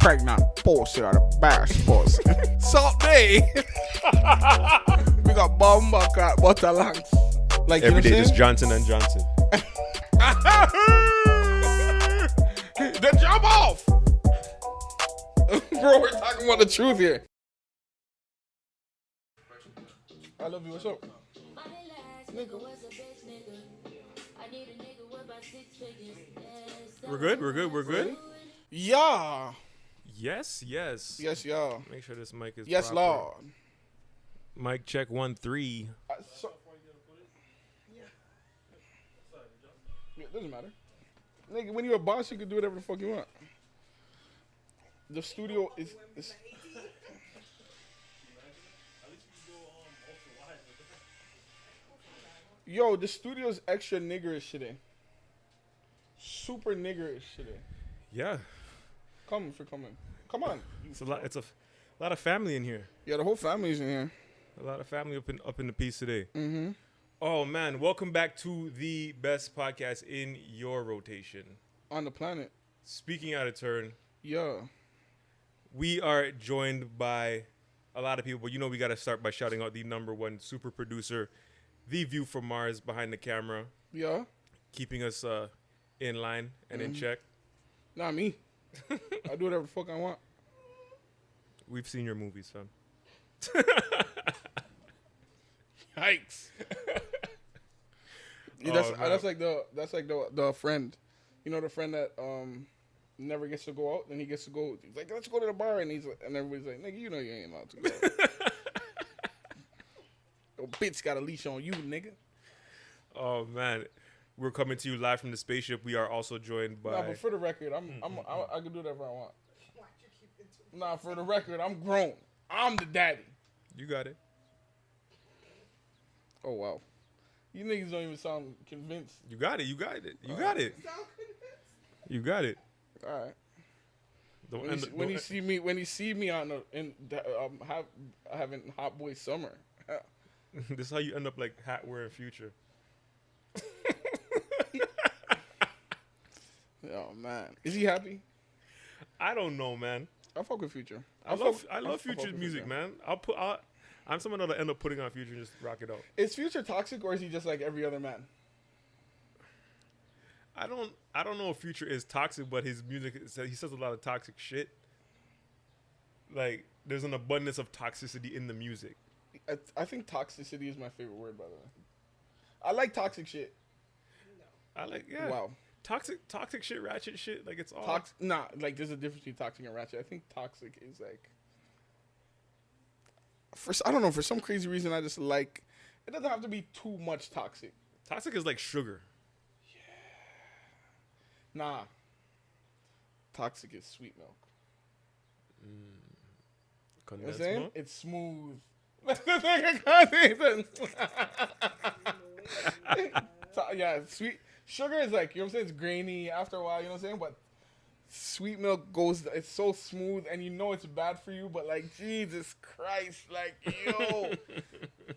pregnant pussy or the best pussy. Salt day. we got bomba cat butter lungs. Like Every you day, know just Johnson and Johnson. I'm then jump off. Bro, we're talking about the truth here. I love you. What's up? We're good. We're good. We're good. Yeah. Yes. Yes. Yes, y'all. Make sure this mic is. Yes, proper. Lord. Mic check one three. I, so, Yeah, it doesn't matter. Nigga, when you're a boss, you can do whatever the fuck you want. The studio is. is Yo, the studio's extra niggerish today. Super niggerish today. Yeah. Come for coming. Come on. It's a lot. It's a, f- lot of family in here. Yeah, the whole family's in here. A lot of family up in up in the piece today. Mm-hmm. Oh man, welcome back to the best podcast in your rotation. On the planet. Speaking out of turn, Yeah. we are joined by a lot of people, but you know we got to start by shouting out the number one super producer, the View from Mars behind the camera, Yeah. keeping us uh, in line and in check. Not me. I do whatever the fuck I want. We've seen your movies, son. Yikes. Yeah, that's Oh, man. that's like the that's like the the friend, you know the friend that um never gets to go out and he gets to go. He's like, let's go to the bar and he's like, and everybody's like, nigga, you know you ain't allowed to. Go. Your bitch got a leash on you, nigga. Oh man, we're coming to you live from the spaceship. We are also joined by. Nah, but for the record, I'm I'm I, I can do whatever I want. Nah, for the record, I'm grown. I'm the daddy. you got it. Oh wow, you niggas don't even sound convinced. You got it. You got it. You got it. You got it. All right. Don't When he, up- when he see me when he see me on the in um have having hot boy summer. this is how you end up like hat wearing future. Oh man, is he happy? I don't know, man. I fuck with Future. I fuck- love I I love fuck Future's music, Future. man. I'll put I'll, I'm someone that'll end up putting on Future and just rock it out. Is Future toxic or is he just like every other man? I don't I don't know if Future is toxic, but his music he says a lot of toxic shit. Like there's an abundance of toxicity in the music. I, I think toxicity is my favorite word, by the way. I like toxic shit. I like yeah. Wow, Toxic toxic shit, ratchet shit. Like it's all toxic. Nah, like there's a difference between toxic and ratchet. I think toxic is like. For I don't know for some crazy reason I just like. It doesn't have to be too much toxic. toxic is like sugar. Nah. Toxic is sweet milk. Mm. You know what I'm saying? milk. It's smooth. Nigga, To- yeah, sweet sugar is like you know what I'm saying. It's grainy after a while. You know what I'm saying, but sweet milk goes. It's so smooth, and you know it's bad for you. But like Jesus Christ, like yo, you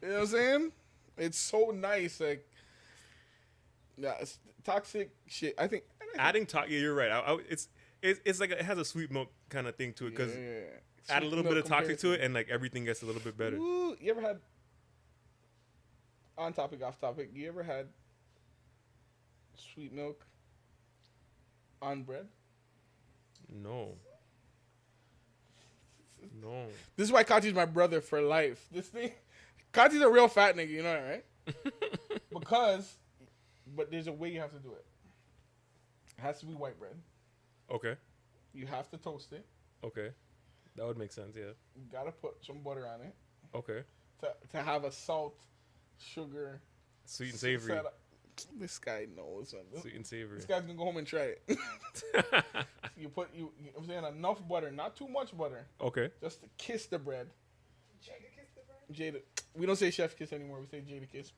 know what I'm saying? It's so nice. Like yeah, it's toxic shit. I think. Adding to yeah, you're right. I, I, it's it's it's like it has a sweet milk kind of thing to it because Yeah. add a little bit of toxic to it and like everything gets a little bit better. Ooh, you ever had on topic, off topic? You ever had sweet milk on bread? No. No. This is why Kachi's my brother for life. This thing, Kachi's a real fat nigga. You know that, right? because, but there's a way you have to do it. It has to be white bread. Okay. You have to toast it. Okay. That would make sense. Yeah. You gotta put some butter on it Okay. to to have a salt, sugar, Sweet and savory. setup. This guy knows. man. Sweet and savory. This guy's gonna go home and try it. you put you, you I'm saying enough butter, not too much butter, okay. just to kiss the bread. Jada, kiss the bread. Jada, we don't say chef kiss anymore. We say Jadakiss.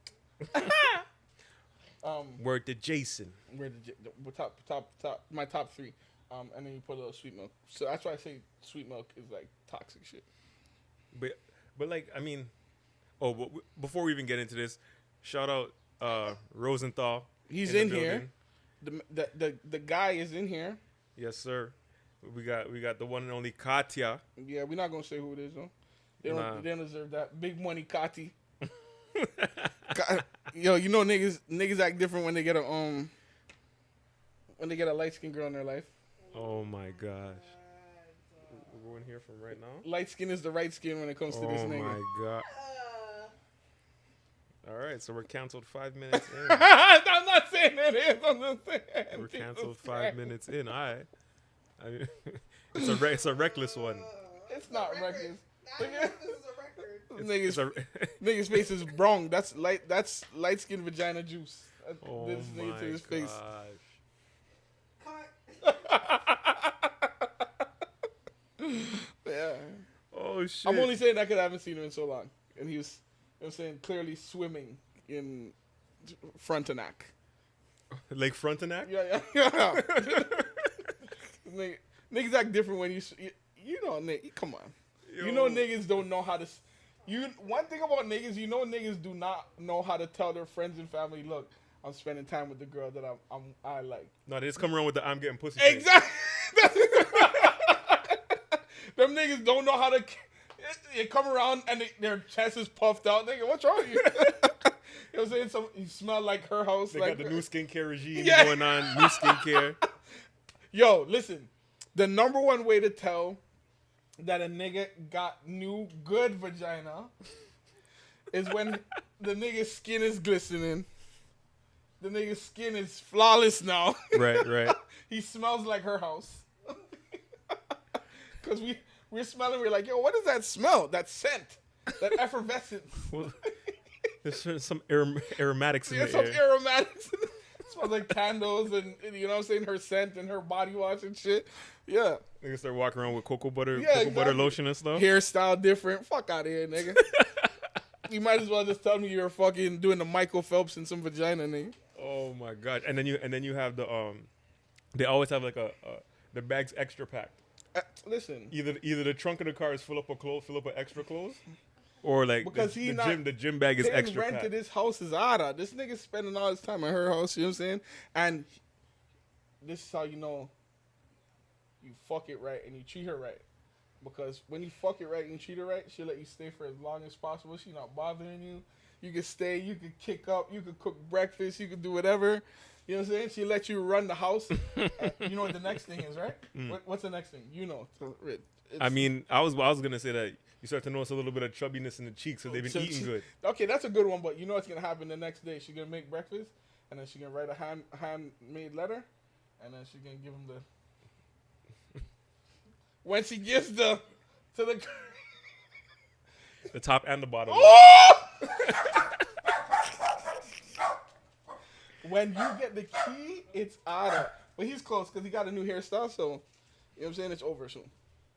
um, Word to Jason. we're the, J- the top top top my top three. Um, and then you put a little sweet milk. So that's why I say sweet milk is like toxic shit. But but like I mean, oh, but before we even get into this, shout out uh Rosenthal. He's the in here. The, the the the guy is in here. Yes, sir. We got we got the one and only Katya. Yeah, we're not gonna say who it is though. They don't. Nah. They don't deserve that. Big money, Kati. Yo, you know niggas. Niggas act different when they get a um. When they get a light skinned girl in their life. Oh my gosh. We're going here from right now. Light skin is the right skin when it comes to this nigga. Oh my god. All right, so we're canceled five minutes in. I'm not saying it is. I'm just saying. We're Jesus canceled five Christ. minutes in. All right. I mean, it's a re- it's a reckless one. It's not reckless. Now I know this is a record. It's Niggas, niggas face is wrong. That's light. That's light skin vagina juice. Uh, oh this my nigga to his face. Cut. Yeah. Oh shit. I'm only saying that because I haven't seen him in so long, and he was, I'm saying, clearly swimming in Frontenac. Lake Frontenac. Yeah, yeah, yeah. Nigga- niggas act different when you, you, you know, nigga, come on. You know, niggas don't know how to. You one thing about niggas, you know, niggas do not know how to tell their friends and family, look, I'm spending time with the girl that I'm, I'm I like. No, they just come around with the I'm getting pussy. Exactly. Them niggas don't know how to. They come around and they, their chest is puffed out. Nigga, what's wrong with you? you know what I'm saying? Some you smell like her house. They like got the new skincare regime Yeah. going on. New skincare. Yo, listen. The number one way to tell that a nigga got new good vagina is when the nigga's skin is glistening. The nigga's skin is flawless now. right, right. he smells like her house. Cause we we're smelling, we're like, yo, what is that smell? That scent, that effervescence. Well, there's some arom- aromatics in There's the some air. aromatics. it smells like candles and and you know what I'm saying, her scent and her body wash and shit. Yeah. Niggas start walking around with cocoa butter, Yeah, cocoa butter lotion and stuff. Hairstyle different. Fuck out of here, nigga. you might as well just tell me you're fucking doing the Michael Phelps and some vagina, nigga. Oh my god! And then you and then you have the um, they always have like a, a the bag's extra packed. Uh, listen, Either either the trunk of the car is full up of clothes, fill up with extra clothes, or like Because the, he the not gym the gym bag is extra rent to packed. this house is outta. This nigga's spending all his time at her house. You know what I'm saying? And this is how you know you fuck it right and you treat her right. Because when you fuck it right and treat her right, she'll let you stay for as long as possible. She not bothering you. You can stay. You can kick up. You can cook breakfast. You can do whatever. You know what I'm saying? She let you run the house. And you know what the next thing is, right? What, what's the next thing? You know. It- Mm. I mean, I was I was gonna say that you start to notice a little bit of chubbiness in the cheeks, so they've been So eating she- good. Okay, that's a good one, but you know what's gonna happen the next day? She's gonna make breakfast, and then she's gonna write a hand handmade letter, and then she's gonna give him the. when she gives the to the. The top and the bottom. Oh! When you get the key, it's Ada. But he's close because he got a new hairstyle, so you know what I'm saying. It's over soon.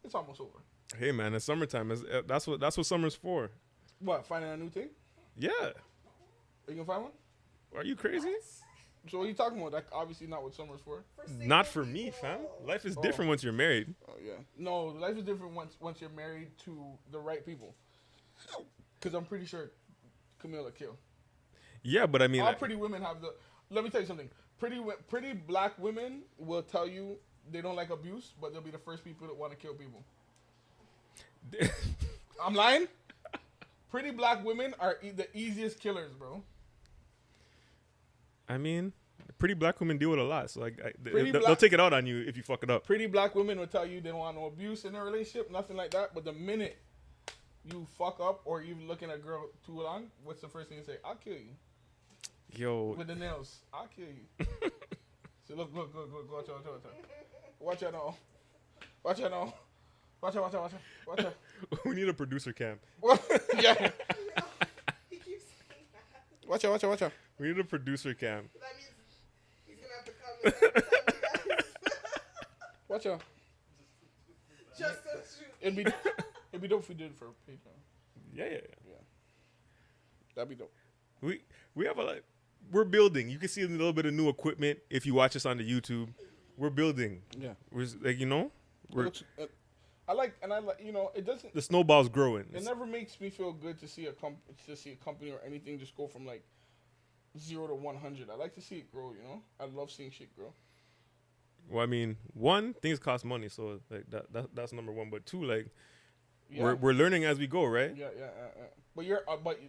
It's almost over. Hey man, it's summertime. It's, uh, that's what that's what summer's for. What? Finding a new thing? Yeah. Are you gonna find one? Are you crazy? So what are you talking about? That obviously not what summer's for. Not for me, fam. Life is different once you're married. Oh yeah. No, life is different once once you're married to the right people. Because I'm pretty sure Camilla kill. Yeah, but I mean, All pretty women have the. Let me tell you something. Pretty pretty black women will tell you they don't like abuse, but they'll be the first people that want to kill people. I'm lying. Pretty black women are e- the easiest killers, bro. I mean, pretty black women deal with a lot, so like I, they, will take it out on you if you fuck it up. Pretty black women will tell you they don't want no abuse in their relationship, nothing like that. But the minute you fuck up or you looking at a girl too long, what's the first thing you say? I'll kill you. Yo, with the nails. I'll kill you. so look, look, look, look, watch out, watch out, watch out. Watch out now. Watch out now. Watch out, watch out, watch out. Watch out. we need a producer cam. yeah. He keeps saying that. Watch out, watch out, watch out. We need a producer cam. That means he's gonna have to come and tell. Watch out. Just to shoot. It'd be it'd be dope if we did it for Patreon. Yeah, yeah, yeah. That'd be dope. We we have a like, we're building. You can see a little bit of new equipment if you watch us on the YouTube. We're building. Yeah. We're like you know, we're uh, I like and I like you know, it doesn't the snowball's growing. it never makes me feel good to see a comp to see a company or anything just go from like zero to one hundred. I like to see it grow, you know? I love seeing shit grow. Well, I mean, one things cost money, so like that, that that's number one. But two, like Yeah. we're we're learning as we go, right? yeah, yeah, yeah, yeah. But you're, uh, but you,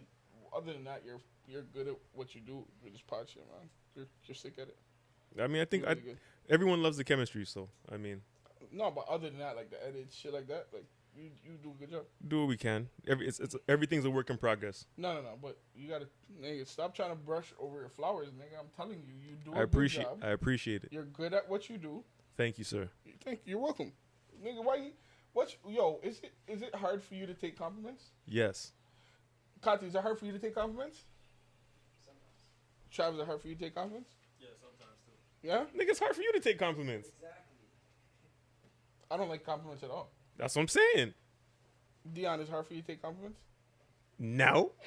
other than that, you're you're good at what you do with this pod shit, man. You're you're sick at it. I mean, I think You're I, good. everyone loves the chemistry, so I mean, No, but other than that, like the edit shit like that, like you you do a good job. do what we can. Every it's, it's everything's a work in progress. No, no, no. But you gotta, nigga, stop trying to brush over your flowers, nigga. I'm telling you, you do a I appreciate good job. I appreciate it. You're good at what you do. Thank you, sir. Thank you. You're welcome, nigga. Why? You, what's yo? Is it is it hard for you to take compliments? Yes. Kati, is it hard for you to take compliments? Travis, is it hard for you to take compliments? Yeah, sometimes too. Yeah, Nigga, it's hard for you to take compliments. Exactly. I don't like compliments at all. That's what I'm saying. Dion, is it hard for you to take compliments? No.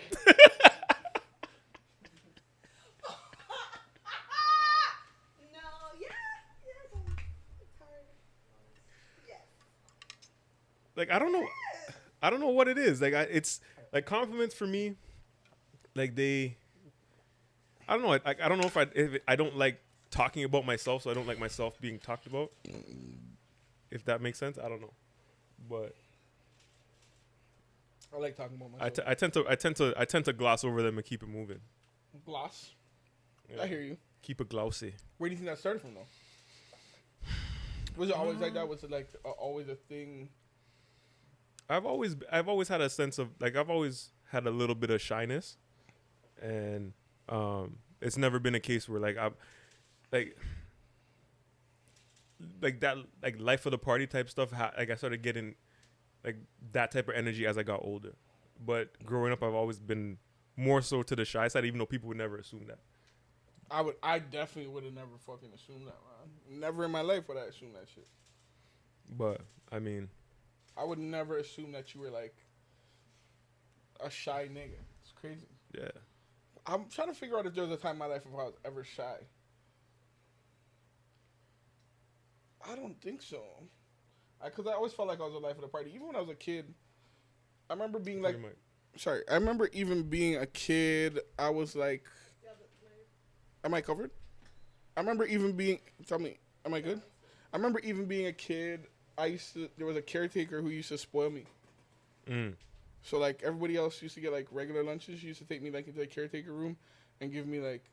No, yeah, yeah, it's like I don't know, I don't know what it is. Like I, it's like compliments for me. Like they, I don't know. I, I don't know if I if I don't like talking about myself, so I don't like myself being talked about. If that makes sense, I don't know, but I like talking about I, myself. t- I tend to I tend to I tend to gloss over them and keep it moving. Gloss. Yeah. I hear you. Keep it glossy. Where do you think that started from, though? Was it always like that? Was it like uh, always a thing? I've always I've always had a sense of like I've always had a little bit of shyness, and um, it's never been a case where like I'm like like that like life of the party type stuff. Ha- like I started getting like that type of energy as I got older. But growing up, I've always been more so to the shy side, even though people would never assume that. I would. I definitely would have never fucking assumed that, man. Never in my life would I assume that shit. But I mean, I would never assume that you were like a shy nigga. It's crazy. yeah, I'm trying to figure out if there was a time in my life if I was ever shy. I don't think so. Because I, always felt like I was the life of the party. Even when I was a kid, I remember being like, Pretty sorry, I remember even being a kid, I was like, Yeah, like, am I covered? I remember even being, tell me, am I good? I remember even being a kid, I used to, there was a caretaker who used to spoil me. Mm. So like everybody else used to get like regular lunches. She used to take me like into the caretaker room and give me like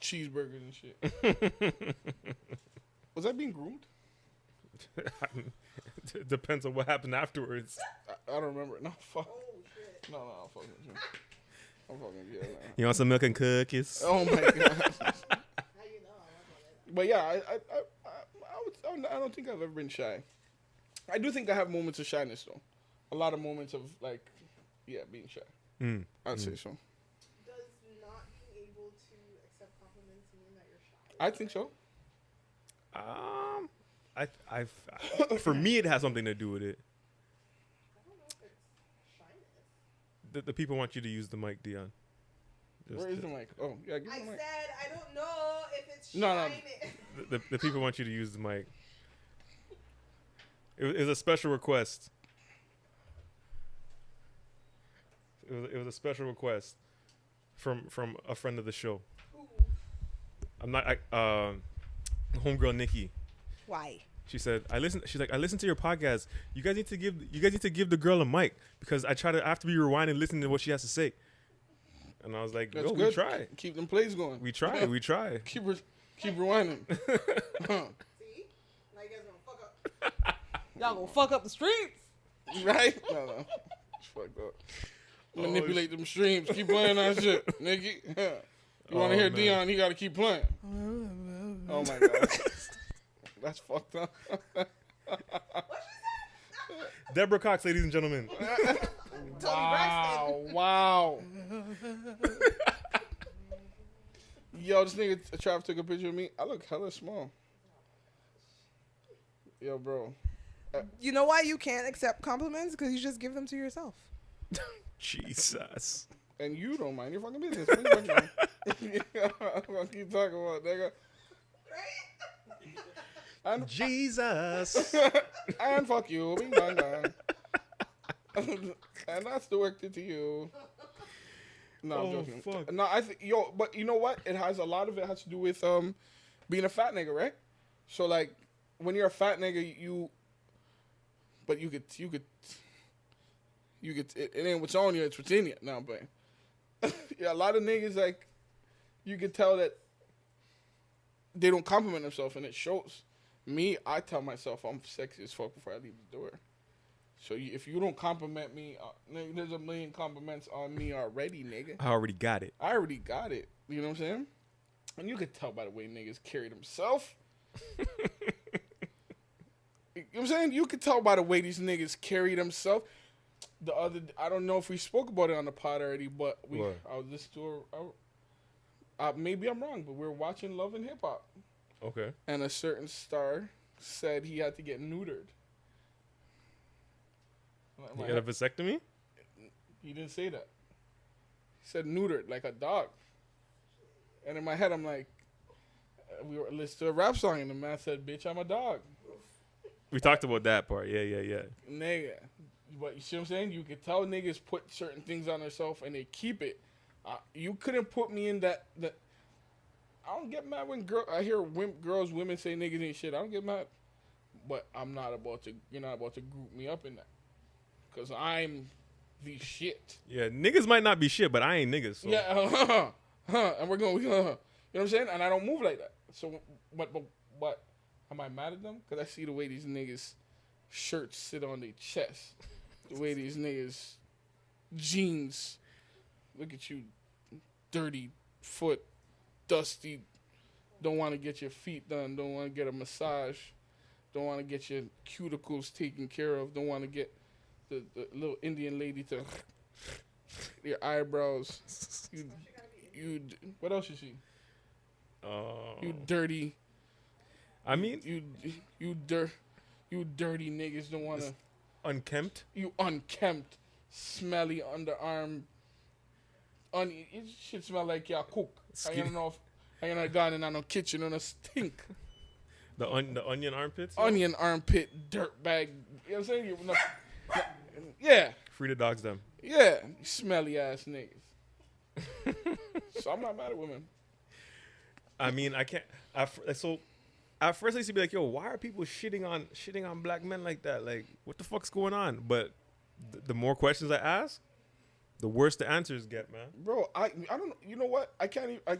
cheeseburgers and shit. Was I being groomed? it depends on what happened afterwards. I, I don't remember. No, fuck. oh shit. No, no, I'm fucking with you. I'm fucking with you. no. You want some milk and cookies? Oh my god. How you know I was on it? But yeah, I, I, I, I, I, would, I don't think I've ever been shy. I do think I have moments of shyness though. A lot of moments of like, yeah, being shy. Mm. I'd say so. Does not being able to accept compliments mean that you're shy? I think so. Um, I, I've, for me, it has something to do with it. I don't know if it's. The, the people want you to use the mic, Dion. Just Where is to- the mic? Oh, yeah, give I me the said mic. I don't know if it's No, no. the, the, the people want you to use the mic. It it was a special request. It was, it was a special request from from a friend of the show. Ooh. I'm not. I, um, homegirl Nikki. Why? She said, "I listen." She's like, "I listen to your podcast. You guys need to give. You guys need to give the girl a mic because I try to. I have to be rewinding and listening to what she has to say." And I was like, That's "Yo, good. we try. Keep them plays going. We try. We try." keep re- keep rewinding. Huh. See? Now you guys gonna fuck up. Y'all gonna fuck up the streets. right? No, no. It's fucked up. Oh, Manipulate them streams. Keep playing that shit, nigga. You want Oh, to hear man. Dion? You got to keep playing. Oh my god, that's fucked up. Deborah Cox, ladies and gentlemen. wow, wow. Yo, this nigga uh, Trav took a picture of me. I look hella small. Yo, bro. Uh, you know why you can't accept compliments? Because you just give them to yourself. Jesus. And you don't mind your fucking business. I'm gonna keep talking about nigga. And, Jesus. and fuck you. Bing bang bang. and that's directed to you. No, I'm Oh, joking. fuck. No, I think yo, but you know what? It has a lot of it has to do with um being a fat nigga, right? So like, when you're a fat nigga, you. But you could you could. You could it, it ain't what's on you, it's what's in you. No, but yeah, a lot of niggas like, you can tell that. They don't compliment themselves, and it shows. Me, I tell myself I'm sexy as fuck before I leave the door. So you, if you don't compliment me, uh, there's a million compliments on me already, nigga. I already got it. I already got it. You know what I'm saying? And you could tell by the way niggas carry themselves. you know what I'm saying? You could tell by the way these niggas carry themselves. The other, I don't know if we spoke about it on the pod already, but we, What? I was listening to a, uh, maybe I'm wrong, but we are watching Love and Hip Hop, Okay. and a certain star said he had to get neutered. My- got a vasectomy? he didn't say that. He said neutered, like a dog. And in my head, I'm like, uh, we were listening to a rap song, and the man said, "Bitch, I'm a dog, We talked about that part. Yeah, yeah, yeah. nigga." But you see what I'm saying? You could tell niggas put certain things on themselves and they keep it. Uh, you couldn't put me in that. That I don't get mad when girl. I hear girls, women say niggas ain't shit. I don't get mad, but I'm not about to. You're not about to group me up in that, cause I'm the shit. Yeah, niggas might not be shit, but I ain't niggas. So. Yeah, huh, huh, and we're going, huh, you know what I'm saying? And I don't move like that. So, but, but, but, am I mad at them? Because I see the way these niggas' shirts sit on their chest, the way these niggas' jeans. Look at you, dirty foot, dusty. Don't want to get your feet done. Don't want to get a massage. Don't want to get your cuticles taken care of. Don't want to get the, the little Indian lady to your eyebrows. You, you. What else you see? Oh. You dirty. I mean, You, you dir, you dirty niggas don't want to. Unkempt. You unkempt, smelly underarm. Un, it should smell like your cook. I Skin- don't know if I ain't gone in no kitchen and a stink. The on, the onion armpits. Onion armpit, dirt bag. You know what I'm saying? You, no, no, yeah, Free the dogs them. yeah, smelly ass niggas. so I'm not mad at women. I mean, I can't. I, so at first I used to be like, "Yo, why are people shitting on shitting on black men like that? Like, what the fuck's going on?" But th- the more questions I ask, the worse the answers get, man. bro. I I don't. You know what? I can't even. I,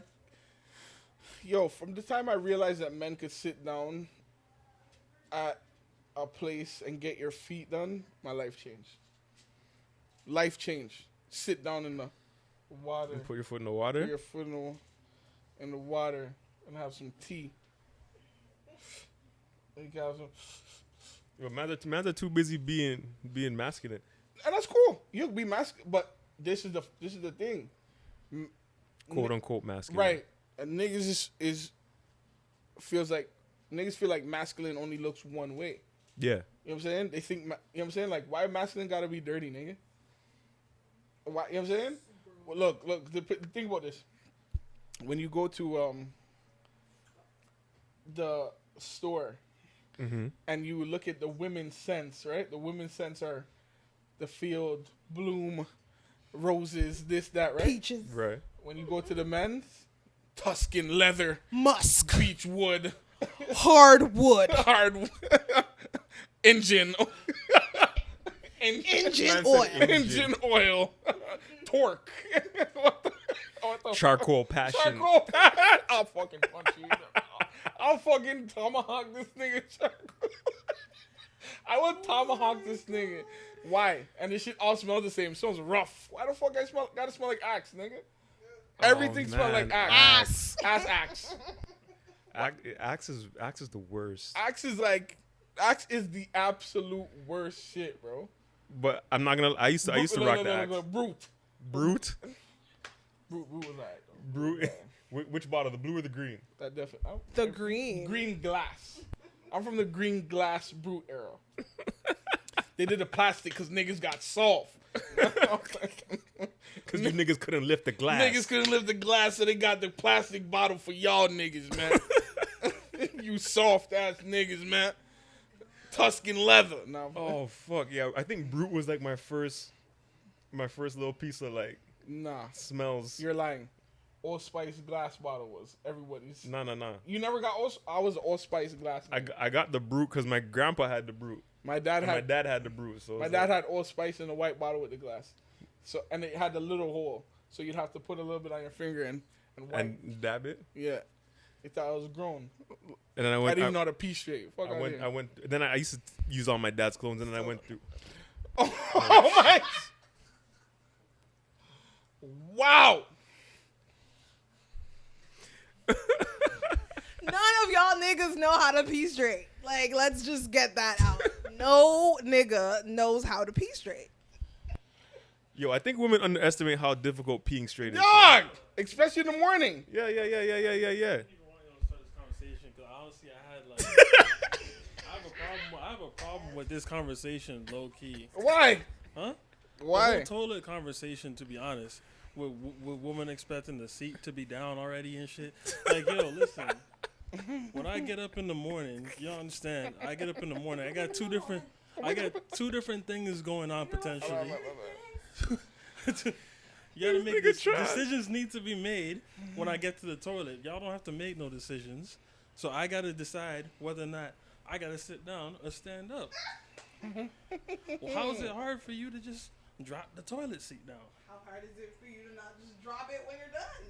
yo, from the time I realized that men could sit down at a place and get your feet done, my life changed. Life changed. Sit down in the water, put your foot in the water. put your foot in the, in the water, and have some tea. You some- Yo, man's are, man's are too busy being being masculine. and that's cool. You be masculine, but this is the this is the thing. quote unquote masculine. Right. And niggas is, is feels like niggas feel like masculine only looks one way. Yeah. You know what I'm saying? They think, you know what I'm saying? Like, why masculine gotta be dirty, nigga? Why, you know what I'm saying? Well, look, look, the, the- think about this. When you go to um the store Mm-hmm. and you look at the women's scents, right? The women's scents are the field, bloom, roses, this, that, right? Peaches, Right. When you go to the men's, Tuscan leather, musk, beech wood, hardwood, hard engine, engine, engine oil. engine. engine oil, torque. what the, what the Charcoal passion. Charcoal. I'll fucking punch you. I'll fucking tomahawk this nigga. Charcoal. I would tomahawk this nigga. Why? And this shit all smells the same. It smells rough. Why the fuck I smell? Gotta smell like axe, nigga. Oh, Everything smells like Oh, man. axe. Ass. Ass axe. Ac- Axe is Axe is the worst. Axe is like, axe is the absolute worst shit, bro. But I'm not gonna. I used to. I used to No, rock no, the no, no, axe. no, Brut. Brut. Brut, Brut was alright. though. Brut. Wh- Which bottle? The blue or the green? That definitely. The okay. green. Green glass. I'm from the green glass Brut era. they did the plastic because niggas got soft. Because you niggas couldn't lift the glass. niggas couldn't lift the glass, so they got the plastic bottle for y'all niggas, man. you soft ass niggas, man. Tuscan leather. Nah, Oh fuck yeah! I think Brut was like my first, my first little piece of like nah. smells. You're lying. Old Spice glass bottle was. Everybody's. No, no, no. You never got All. I was Old Spice glass. I, g- I got the Brut because my grandpa had the Brut. my dad And my had. dad had the Brut. So My dad like- had Old Spice in a white bottle with the glass. So and it had the little hole, so you'd have to put a little bit on your finger and and wipe. and dab it. yeah, he thought I was grown. And then I went. I didn't I, know how to pee straight. Fuck I went. here. I went. Then I used to use all my dad's clothes, and then I went through. oh my! Wow. None of y'all niggas know how to pee straight. Like, let's just get that out. No nigga knows how to pee straight. Yo, I think women underestimate how difficult peeing straight is. Dog, especially in the morning. Yeah, yeah, yeah, yeah, yeah, yeah, yeah. even want to start this conversation because honestly, I had like, I have a problem. I have a problem with this conversation, low key, Why? huh? The Why? whole toilet conversation, to be honest, with, with women expecting the seat to be down already and shit. Like, yo, listen. When I get up in the morning, y'all understand? I get up in the morning. I got two different. I got two different things going on potentially. you gotta make nigga this, decisions need to be made when I get to the toilet. Y'all don't have to make no decisions. So I gotta decide whether or not I gotta sit down or stand up. well, how is it hard for you to just drop the toilet seat down? How hard is it for you to not just drop it when you're done?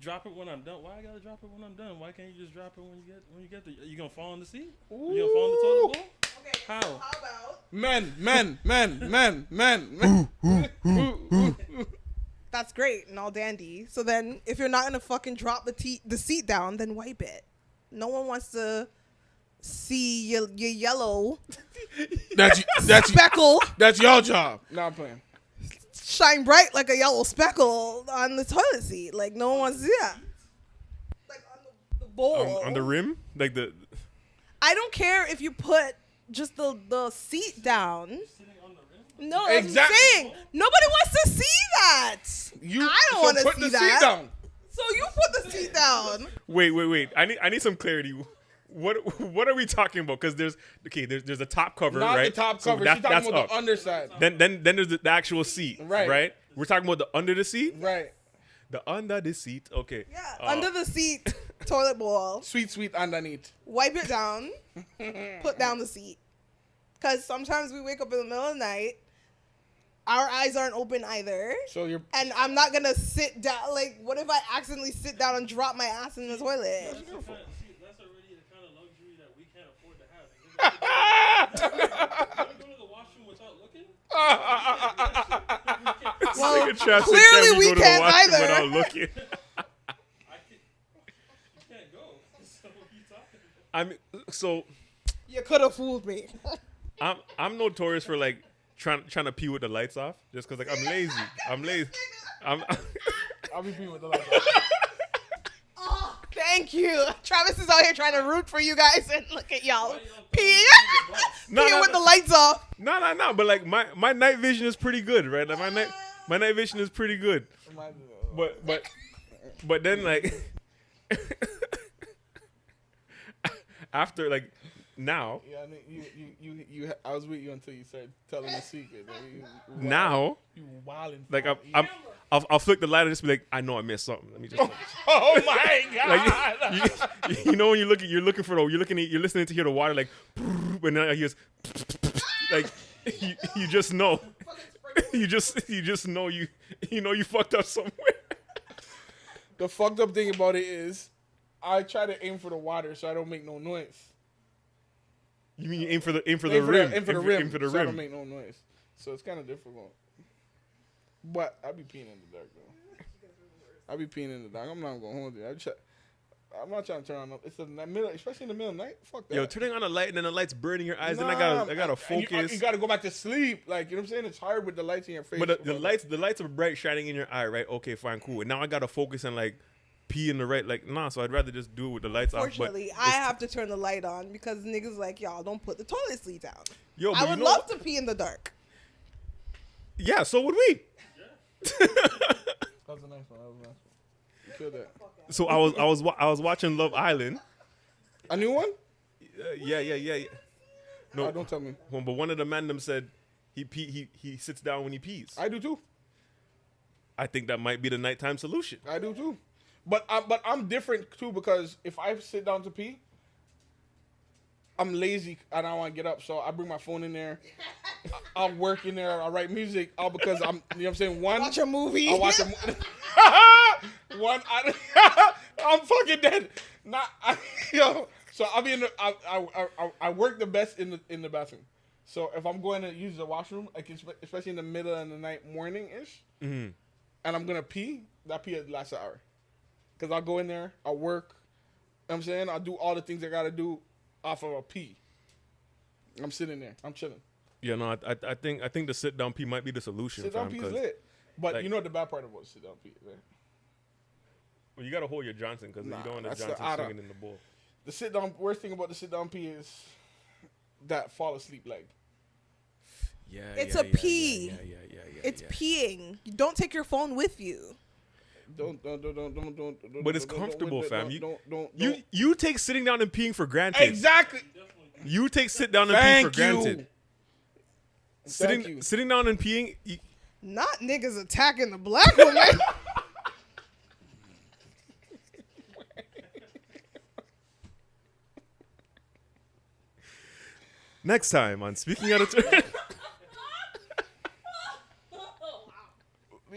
Drop it when I'm done. Why I gotta drop it when I'm done? Why can't you just drop it when you get when you get there? You gonna fall in the seat? You gonna fall in the toilet bowl? Okay, How? so how about Men, men, men, men, men, men. that's great and all dandy. So then, if you're not gonna fucking drop the te- the seat down, then wipe it. No one wants to see your, your yellow That's that's speckle that's your job. Now I'm playing. Shine bright like a yellow speckle on the toilet seat. Like no one wants to see that. Like on the, the bowl. On, on the rim, like the. I don't care if you put just the the seat down. Sitting on the rim? No, that's Exactly. what I'm saying. Nobody wants to see that. You I don't so wanna put see the that. seat down. So you put the seat down. Wait, wait, wait. I need, I need some clarity. What, what are we talking about? Because there's, okay, there's, there's a top cover, Not right? the top So cover. that- She's talking that's about up. the underside. Then, then, then there's the, the actual seat, Right. Right. We're talking about the under the seat. Right. The under the seat. Okay. Yeah, Uh, under the seat toilet bowl. Sweet, sweet underneath. Wipe it down. put down the seat. Cause sometimes we wake up in the middle of the night. Our eyes aren't open either. So you're And I'm not gonna sit down. Like, what if I accidentally sit down and drop my ass in the toilet? Well, Nigga Trav said, clearly "Can we go to can't either." Looking. I can, you can't go. So what are you talking about? I mean, so You could have fooled me. I'm, I'm notorious for like trying, trying to pee with the lights off, just because like I'm lazy. I'm lazy. I'm. I'll be being with the light. on. Thank you. Travis is out here trying to root for you guys, and look at y'all Why peeing, throwing me under the bus? No, peeing no, with no. the lights off. No, no, no. But like my my night vision is pretty good, right? Like my night my night vision is pretty good. But but but then like after like now Yeah, I mean, you, you, you, you, I was with you until you started telling the secret. You, you now you wilding. like I'm, I'm I'll, I'll flick the light and just be like I know I missed something. Let me just Oh my god! like you, you know when you look at you're looking for the you're looking at, you're listening to hear the water like and then I hear like you, you just know you just you just know you you know you fucked up somewhere. the fucked up thing about it is, I try to aim for the water so I don't make no noise. You mean you aim for the aim for aim the for rim? the, aim for the rim, Aim for the so I don't make no noise. So it's kind of difficult. But I'll be peeing in the dark though. I'll be peeing in the dark. I'm not gonna hold you. I try, I'm not trying to turn on. It's in the middle, especially in the middle of the night. Fuck that. Yo, turning on the light and then the light's burning your eyes, then I gotta I gotta you- uh, focus. You, gotta go back to sleep. Like you know what I'm saying? It's hard with the lights in your face. but the, the lights the lights are bright shining in your eye, right? Okay, fine, cool. And now I gotta focus and like pee in the right like nah, so I'd rather just do it with the lights off. But Fortunately, I have to turn the light on because niggas like y'all don't put the toilet seat down. yo, but I you would know- love to pee in the dark. Yeah, so would we. That was a nice one. That was a nice one. You killed that. So I was I was wa- I was watching Love Island. A new one? Uh, yeah, yeah, yeah, yeah. No, Oh, don't tell me. one- but one of the men them said he pee, he he sits down when he pees. I, I do too. I think that might be the nighttime solution. I do too. But I'm but I'm different too because if I sit down to pee, I'm lazy and I don't want to get up, so I bring my phone in there. I- I'll work in there. I'll write music. All because I'm. You know what I'm saying? One. Watch a movie. I watch a mo- one. I, I'm fucking dead. Not I, yo. So I'll be in the. I, I, I, I work the best in the in the bathroom. So if I'm going to use the washroom, like especially in the middle of the night, morning ish, Mhm. and I'm gonna pee, that pee lasts an hour. Cause I'll go in there, I'll work. You know what I'm saying I'll do all the things I gotta do off of a pee. I'm sitting there. I'm chilling. Yeah, no, I, I, I think I think the sit down pee might be the solution. Sit down pee is 'cause- lit. But like- you know what the bad part about sit down pee, right? Well, you gotta hold your Johnson because Nah, you don't want the that's the Johnson swinging in the bowl. The sit down worst thing about the sit down pee is that fall asleep leg. Yeah, It's yeah, a yeah, pee. Yeah, yeah, yeah, yeah. It's yeah. peeing. You don't take your phone with you. Don't don't don't don't don't don't. don't But it's don't- don't- comfortable, fam. You- don't don't. You you take sitting down and peeing for granted. exactly. You take sit down and Thank pee for granted. you. Sitting Thank you. sitting down and peeing. You, Not niggas attacking the black woman. next time on speaking out of turn.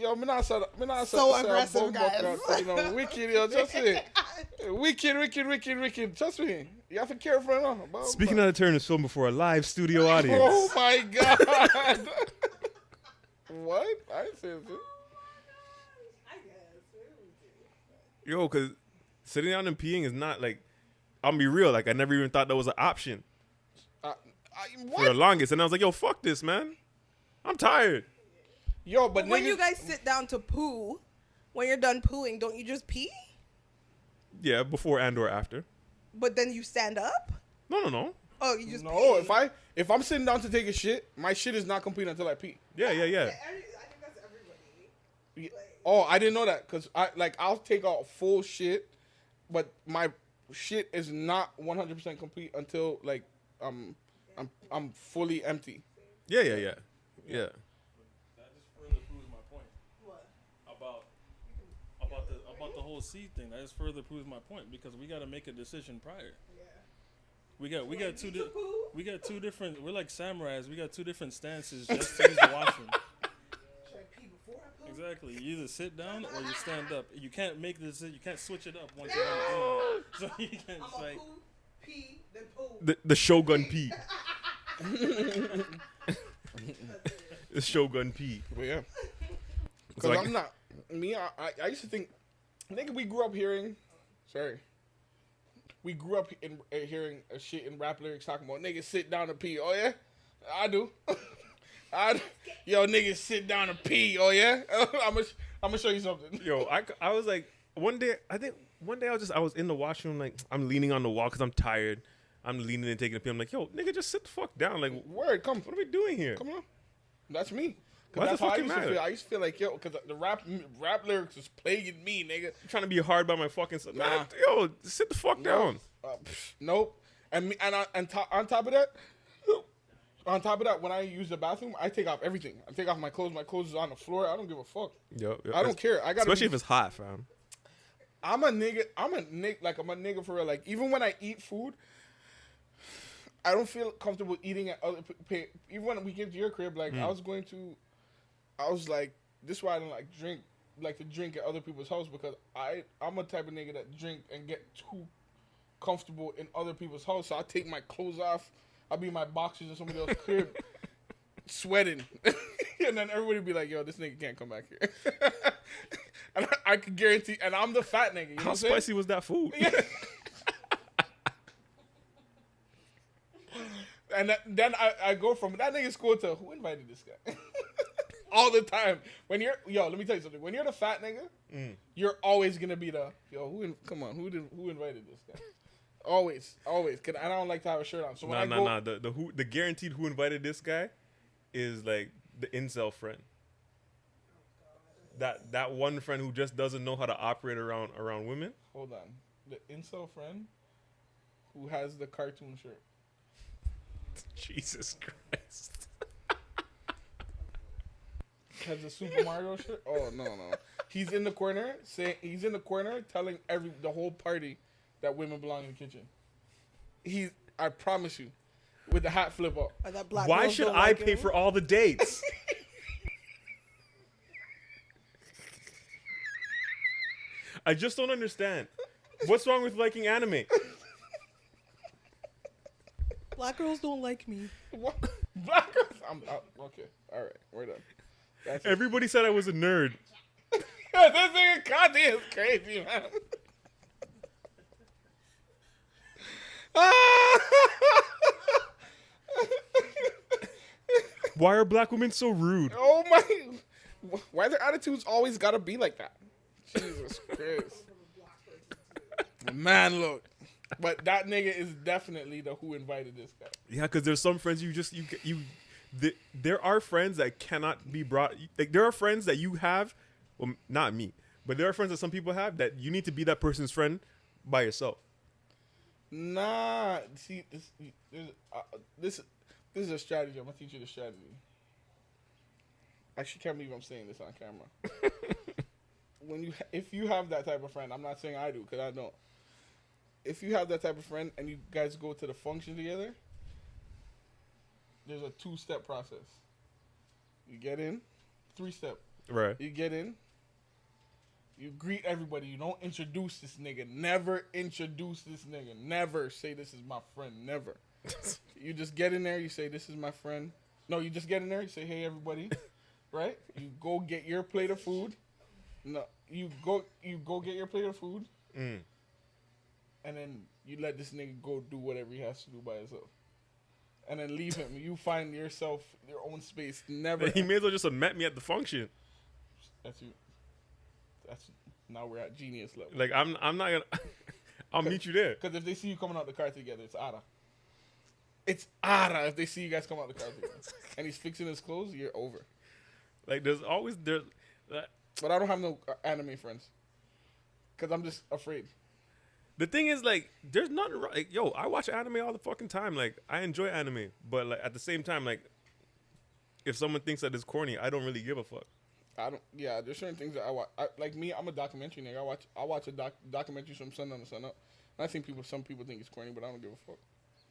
Yo, me not say, me not say, So aggressive, guys. out, You know, wicked, yo, just it. Wicked, wicked, wicked, wicked. Trust me. You have to care for it. Huh? Speaking buck. out of turn is filmed before a live studio audience. Oh my god. what? I didn't say it. Yo, cause sitting down and peeing is not like. I'll be real. Like I never even thought that was an option Uh, I, for the longest, and I was like, "Yo, fuck this, man. I'm tired." Yo, but, But when niggas, you guys sit down to poo, when you're done pooing, don't you just pee? Yeah, before and or after. But then you stand up? No, no, no. Oh, you just no, pee. if I if I'm sitting down to take a shit, my shit is not complete until I pee. Yeah, yeah, yeah. I think that's everybody. Oh, I didn't know that because I like I'll take out full shit, but my shit is not 100 percent complete until like um I'm I'm fully empty. Yeah, yeah, yeah. Yeah. That just further proves my point. About about the about the whole seed thing. That just further proves my point because we got to make a decision prior. Yeah. We got we got two di- we got two different. We're like samurais. We got two different stances just to use the washroom. Should I pee before I poo? Exactly. You either sit down or you stand up. You can't make this. You can't switch it up once you're on So you can I'm it's gonna like poo, pee, then poo. The the Shogun P. the Shogun P. But yeah, because like- I'm not me. I, I I used to think, Think we grew up hearing, sorry. We grew up in uh, hearing a shit in rap lyrics talking about niggas sit down and pee. Oh yeah, I do. I yo niggas sit down and pee. Oh yeah, I'm gonna I'm gonna show you something. Yo, I, I was like one day I think one day I was just I was in the washroom like I'm leaning on the wall because I'm tired. I'm leaning and taking a pee. I'm like, yo, nigga, just sit the fuck down. Like, Word, come, what are we doing here? come on. That's me. Why does it I fucking used to matter? feel. I used to feel like yo, because the rap rap lyrics was plaguing me, nigga. trying to be hard by my fucking self. Nah. Yo, sit the fuck down. Uh, nope. And me, and I, and to, on top of that, on top of that, when I use the bathroom, I take off everything. I take off my clothes. My clothes is on the floor. I don't give a fuck. Yo, yo, I don't care. I gotta especially be- if it's hot, fam. I'm a nigga. I'm a nigga. Like I'm a nigga for real. Like even when I eat food, I don't feel comfortable eating at other. Pay, even when we came to your crib, like I was going to, I was like, this is why I don't like drink, like to drink at other people's house because I I'm a type of nigga that drink and get too comfortable in other people's house. So I take my clothes off. I'll be in my boxers in somebody else's crib, sweating, and then everybody be like, "Yo, this nigga can't come back here." and I, I could guarantee, and I'm the fat nigga. You know How saying? spicy was that food? And that, then I, I go from that nigga's cool to who invited this guy? All the time. When you're yo, let me tell you something. When you're the fat nigga, Mm. you're always gonna be the yo. Who in, come on? Who did who invited this guy? Always, always. Cause I don't like to have a shirt on. So when Nah, I nah, go, nah. The the who the guaranteed who invited this guy is like the incel friend. That that one friend who just doesn't know how to operate around around women. hold on. The incel friend who has the cartoon shirt. Jesus Christ. Has the Super Mario shirt? Oh no no. He's in the corner saying he's in the corner telling every the whole party that women belong in the kitchen. He, I promise you, with the hat flip up. That black Why should I like pay him. for all the dates? I just don't understand. What's wrong with liking anime? Black girls don't like me. What? Black girls. I'm out. Okay. All right. We're done. That's. Everybody said I was a nerd. this nigga Conti is crazy, man. Why are black women so rude? oh my! Why their attitudes always gotta be like that? Jesus Christ. Man, look. But that nigga is definitely the who invited this guy. Yeah, because there's some friends you just you you. Th there are friends that cannot be brought. Like there are friends that you have, well, not me, but there are friends that some people have that you need to be that person's friend by yourself. Nah, see, this, uh, this, this is a strategy. I'm gonna teach you the strategy. I actually can't believe I'm saying this on camera. when you, if you have that type of friend, I'm not saying I do because I don't. If you have that type of friend and you guys go to the function together, there's a two-step process. You get in, three-step. Right. You get in. You greet everybody. You don't introduce this nigga. Never introduce this nigga. Never say this is my friend. Never. you just get in there. You say this is my friend. No, you just get in there. You say hey everybody, right? You go get your plate of food. No, you go you go get your plate of food, Mm. and then you let this nigga go do whatever he has to do by himself, and then leave him. You find yourself your own space. Never. He may as well just have met me at the function. That's you. That's now we're at genius level. Like I'm I'm not gonna. I'll meet you there. Because if they see you coming out the car together, it's Ara. It's Ara if they see you guys come out the car together. and he's fixing his clothes, you're over. Like there's always there. uh, But I don't have no uh, anime friends. Because I'm just afraid. The thing is, like, there's nothing wrong. Like, yo, I watch anime all the fucking time. Like, I enjoy anime, but like at the same time, like, if someone thinks that it's corny, I don't really give a fuck. I don't. Yeah, there's certain things that I watch. I, like me, I'm a documentary nigga. I watch. I watch a doc, documentary from sun down to sun up. And I think people, some people think it's corny, but I don't give a fuck.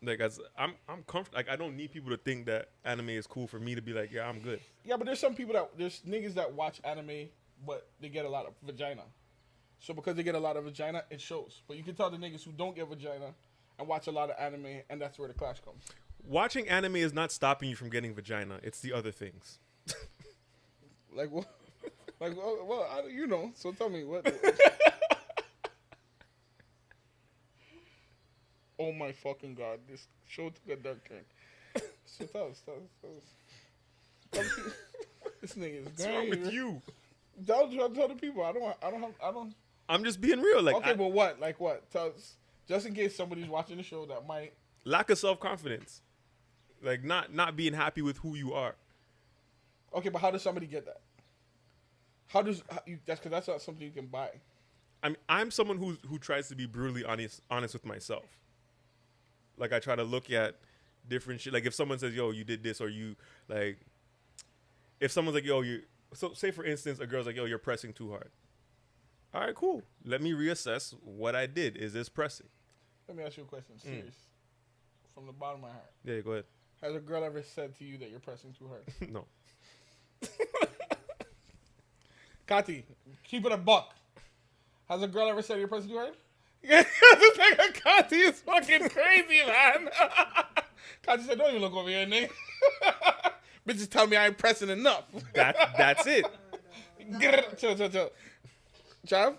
Like, as I'm, I'm comfortable. Like, I don't need people to think that anime is cool for me to be like, yeah, I'm good. Yeah, but there's some people that there's niggas that watch anime, but they get a lot of vagina. So because they get a lot of vagina, it shows. But you can tell the niggas who don't get vagina and watch a lot of anime, and that's where the clash comes. Watching anime is not stopping you from getting vagina. It's the other things. Like what? Like well, well I, you know. So tell me what. oh my fucking god! This show took a dark turn. So tell us, tell us, tell us. This nigga is What's wrong with you? Tell, tell, tell the people. I don't. want- I don't have. I don't. I'm just being real. Like, okay, I- but what? Like what? Tell us, just in case somebody's watching the show that might. lack of self confidence. Like, not not being happy with who you are. Okay, but how does somebody get that? How does how you, that's because that's not something you can buy. I'm I'm someone who who tries to be brutally honest honest with myself. Like I try to look at different shit. Like if someone says, "Yo, you did this," or you like, if someone's like, "Yo, you," so say for instance, a girl's like, "Yo, you're pressing too hard." All right, cool. Let me reassess what I did. Is this pressing? Let me ask you a question, mm. serious, from the bottom of my heart. Yeah, go ahead. Has a girl ever said to you that you're pressing too hard? no. Kati, keep it a buck. Has a girl ever said you're pressing too hard? Yeah, this nigga Kati is fucking crazy, man. Kati said, "Don't even look over here, nigga." Bitches tell me I ain't pressing enough. That that's it. Chill, chill, chill. Trav?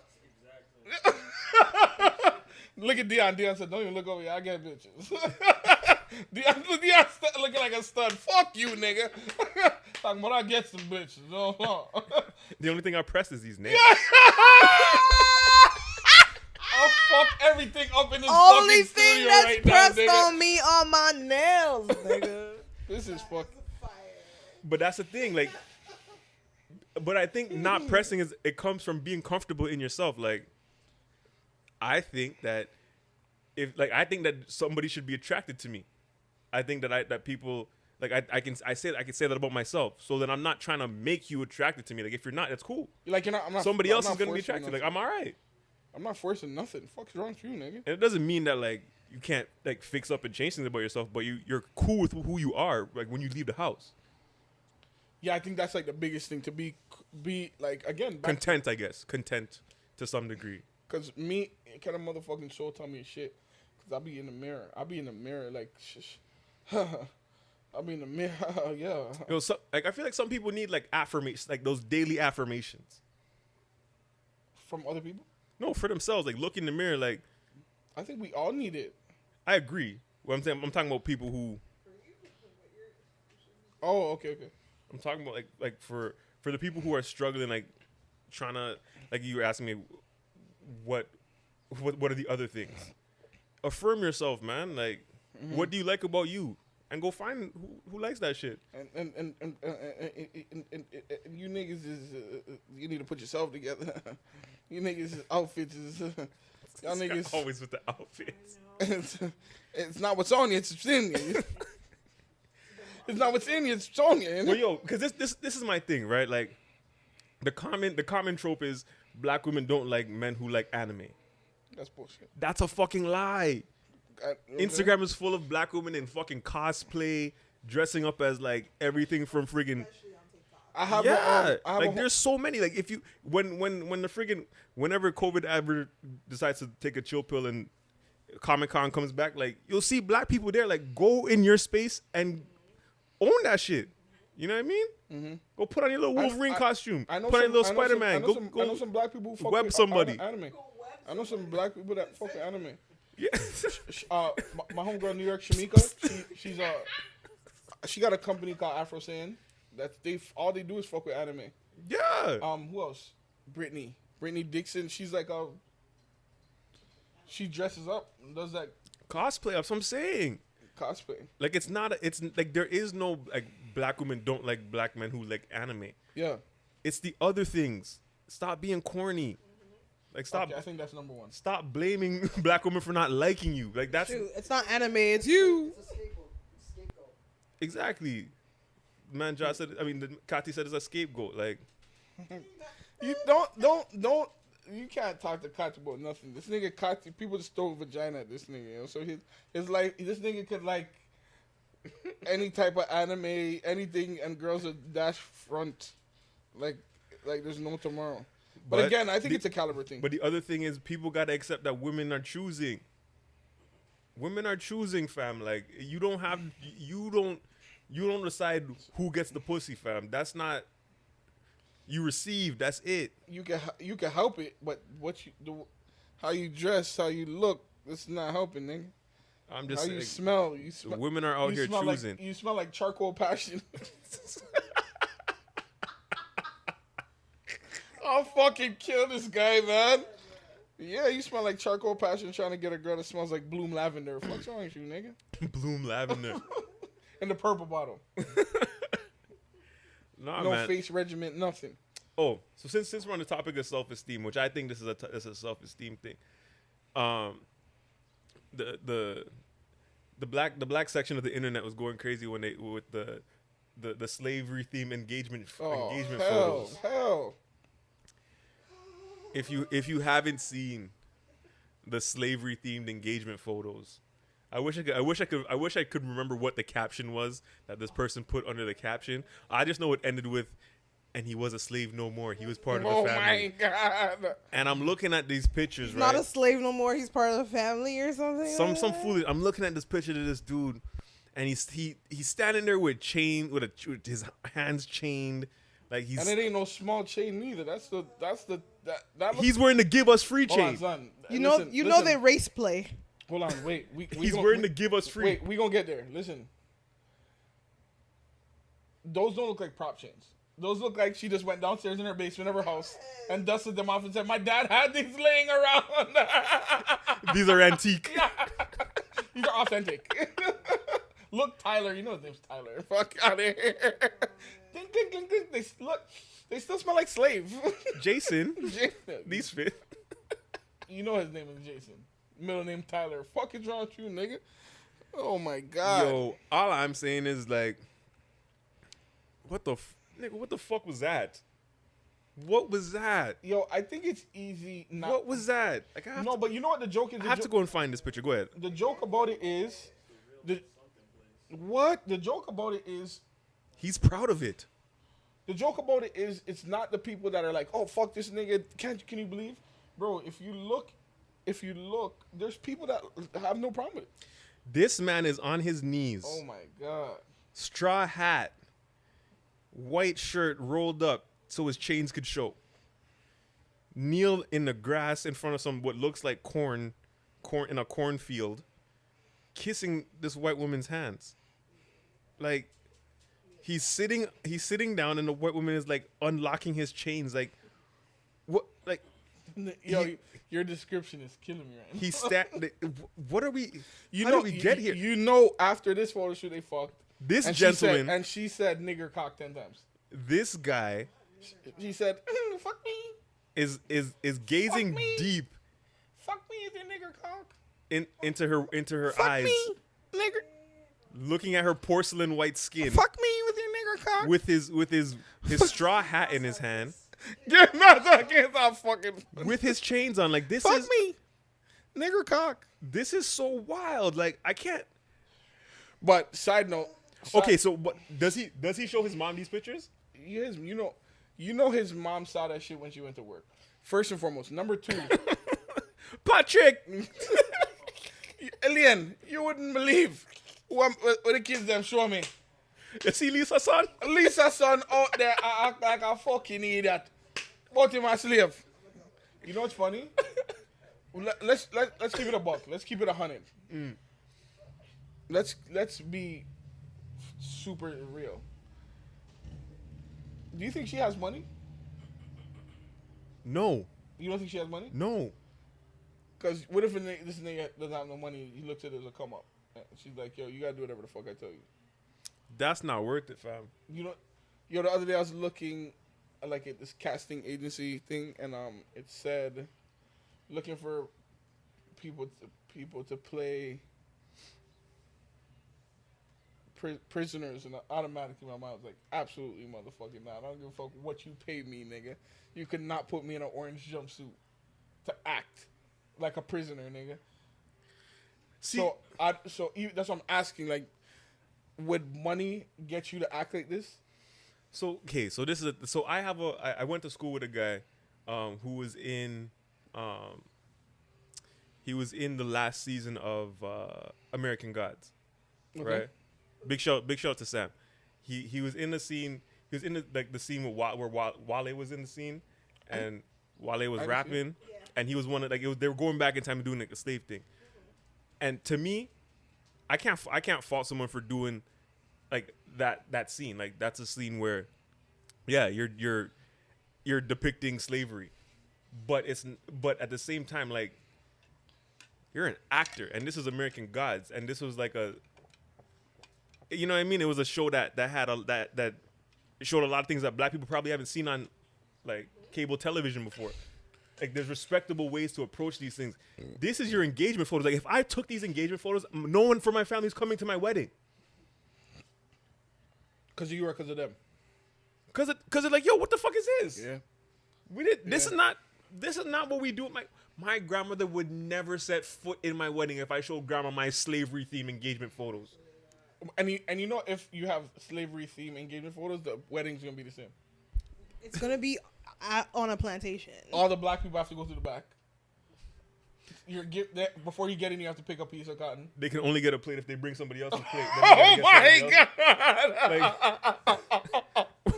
look at Dion. Dion said, don't even look over here. I get bitches. Dion, Dion st- looking like a stud. Fuck you, nigga. Talking about I get some bitches. No, no. The only thing I press is these nails. I'll fuck everything up in this Only fucking thing studio that's right now, pressed nigga. on me are my nails, nigga. This is fuck. But that's the thing, like. But I think not mm. pressing is it comes from being comfortable in yourself. Like, I think that if like I think that somebody should be attracted to me. I think that I that people Like I, I can I say I can say that about myself. So then I'm not trying to make you attracted to me. Like if you're not, that's cool. Like you're not. I'm not Somebody I'm else is gonna be attracted. Like. I'm all right. I'm not forcing nothing. Fuck's wrong with you, nigga? And it doesn't mean that like you can't like fix up and change things about yourself, but you you're cool with who you are. Like when you leave the house, Yeah, I think that's like the biggest thing to be be like again back content. I guess content to some degree. Cause me, kind of motherfucking soul tell me shit. Cause I be in the mirror. I be in the mirror like, shh. I be in the mirror. yeah. Know, so, like I feel like some people need like affirmations, like those daily affirmations. From other people. No, for themselves, like look in the mirror. Like I think we all need it. I agree. What I'm saying, I'm talking about people who Oh, okay, okay. I'm talking about like like for for the people who are struggling, like trying to like you were asking me what what what are the other things? Affirm yourself, man. Like mm-hmm. what do you like about you? And go find who, who likes that shit. And and and and, uh, uh, uh, and, and, and, and, and you niggas is uh, uh, you need to put yourself together. you niggas' outfits is y'all niggas. always with the outfits. It's, it's not what's on you. It's what's in you. It's not what's in you. It's what's you. Well, yo, because this this this is my thing, right? Like the common the common trope is black women don't like men who like anime. That's bullshit. That's a fucking lie. I- you know what I'm saying? Instagram is full of black women in fucking cosplay, dressing up as like everything from friggin' I have yeah. a, um, I have like there's so many. Like if you when when when the friggin' whenever COVID ever decides to take a chill pill and Comic Con comes back, like you'll see black people there. Like go in your space and own that shit. You know what I mean? Mm-hmm. Go put on your little Wolverine I- costume. I know put on some, your little Spider Man. Go some, go I know some black people who fuck web with somebody. uh, anime. I know some black people that fuck with anime. Yeah. Uh, my, my homegirl New York Shamika, she, she's uh, she got a company called Afro Saiyan. That they all they do is fuck with anime. yeah. Um, who else? Brittany, Brittany Dixon. She's like a. She dresses up, and does that Cosplay. That's what I'm saying. Cosplay. Like it's not. A, it's like there is no like black women don't like black men who like anime. Yeah, It's the other things. Stop being corny. Like stop. okay, I think that's number one. Stop blaming black women for not liking you. Like that's Shoot, it's not anime. It's you. exactly. Man, Josh said. I mean, the, Kati said it's a scapegoat. Like You don't don't don't. You can't talk to Kati about nothing. This nigga Kati, people just throw vagina at this nigga. You know? So his his like this nigga could like any type of anime, anything, and girls would dash front, like like there's no tomorrow. But, But again, I think the- it's a caliber thing. But the other thing is, people gotta accept that women are choosing. Women are choosing, fam. Like you don't have, you don't, you don't decide who gets the pussy, fam. That's not. You receive. That's it. you can you can help it, but what you do, how you dress, how you look, it's not helping, nigga. I'm just How just you smell, you smell. women are out here choosing. Like, you smell like charcoal passion. I'll fucking kill this guy, man. Yeah, you smell like charcoal passion trying to get a girl that smells like bloom lavender. What's wrong with you, nigga? Bloom lavender. In the purple bottle. Nah, no man. face regiment, nothing. Oh, so since since we're on the topic of self esteem, which I think this is a t- this is a self esteem thing, um, the the the black the black section of the internet was going crazy when they with the the, the slavery theme engagement Oh, engagement hell, photos. hell. If you if you haven't seen the slavery themed engagement photos, I wish I could I wish I could I wish I could remember what the caption was that this person put under the caption. I just know it ended with and he was a slave no more. He was part of Oh the family. my god. And I'm looking at these pictures, He's right? not a slave no more. He's part of the family or something. some like some that. foolish. I'm looking at this picture of this dude, and he's he he's standing there with chain with, a, with his hands chained, like he's And it ain't no small chain neither. That's the that's the that that looks he's wearing the give us free Hold on, chain. son. You know, Listen, you know listen. they race play. Hold on, wait. We, we He's gon- wearing we- the give us free. Wait, we gonna get there. Listen, those don't look like prop chains. Those look like she just went downstairs in her basement of her house and dusted them off and said, "My dad had these laying around. These are antique. these are authentic." look, Tyler. You know his name's Tyler. Fuck out of here. ding, ding, ding, ding. They look. They still smell like slave. Jason, Jason. these fit. You know his name is Jason. Middle name Tyler. Fuck is wrong with you, nigga? Oh my god. Yo, all I'm saying is like, what the f- nigga? What the fuck was that? What was that? Yo, I think it's easy not. What was that? Like, I have, no, to, but you know what the joke is? I have jo- to go and find this picture. Go ahead. the joke about it is the what the joke about it is He's proud of it. the joke about it is it's not the people that are like oh fuck this nigga can't can you believe bro if you look if you look there's people that have no problem with it This man is on his knees. oh my god straw hat, white shirt rolled up so his chains could show. Kneel in the grass in front of some what looks like corn, corn in a cornfield, kissing this white woman's hands. Like he's sitting he's sitting down and the white woman is like unlocking his chains like like yo He- your description is killing me right now. he sta- like, what are we you know we get here? you know after this photo shoot they fucked. This and gentleman she said, and she said nigger cock 10 times. This guy she said "Mm, fuck me. is is is gazing me. deep fuck me with your nigger cock. in into her into her fuck eyes, me nigger. Looking at her porcelain white skin. Fuck me with your nigger cock. With his with his his straw hat in his hand, Get not I can't stop fucking. with his chains on. Like this Fuck is me, nigger cock. this is so wild. Like I can't. But side note. side- Okay, so what does he does he show his mom these pictures? his you know, you know his mom saw that shit when she went to work. First and foremost. Number two, Patrick, Alien, you wouldn't believe what, what, what the kids them show me. you see Lisa son? Lisa son out there I act like a fucking idiot. But him a slave. You know what's funny? Let, let's let, let's keep it a buck. Let's keep it a hundred. Mm. Let's let's be super real. Do you think she has money? No, You don't think she has money? no. Because what if nigga, this nigga doesn't have no money? He looks at it as a come up. She's like, yo, you gotta do whatever the fuck I tell you. That's not worth it, fam. you know, yo, the other day I was looking like at this casting agency thing, and um, it said looking for people to people to play pri- prisoners, and automatically my mind was like, absolutely, motherfucking not. I don't give a fuck what you pay me, nigga. You could not put me in an orange jumpsuit to act like a prisoner, nigga. See, so I so that's what I'm asking. Like, would money get you to act like this? So okay, so this is a, so I have a I, I went to school with a guy um, who was in um, he was in the last season of uh, American Gods, Okay. right? Big shout big shout out to Sam. He he was in the scene. He was in the like the scene with Wa- where Wa- Wale was in the scene, and Wale was I didn't see it. rapping, and he was one of like it was, they were going back in time and doing like a slave thing. And to me, I can't I can't fault someone for doing like that that scene. Like that's a scene where, yeah, you're you're you're depicting slavery, but it's but at the same time like you're an actor, and this is American Gods, and this was like a, you know what I mean? It was a show that that had a that that showed a lot of things that black people probably haven't seen on like cable television before. Like there's respectable ways to approach these things. This is your engagement photos. Like if I took these engagement photos, no one from my family is coming to my wedding. Cause you were, cause of them. Cause it, cause it's like, yo, what the fuck is this? Yeah. We did. This is not. This is not what we do. My my grandmother would never set foot in my wedding if I showed grandma my slavery theme engagement photos. And you, and you know if you have slavery theme engagement photos, the wedding's gonna be the same. It's gonna be at, on a plantation. All the black people have to go to the back. You're get that before you get in, you have to pick a piece of cotton. They can only get a plate if they bring somebody else's plate. Then they gotta get oh somebody else.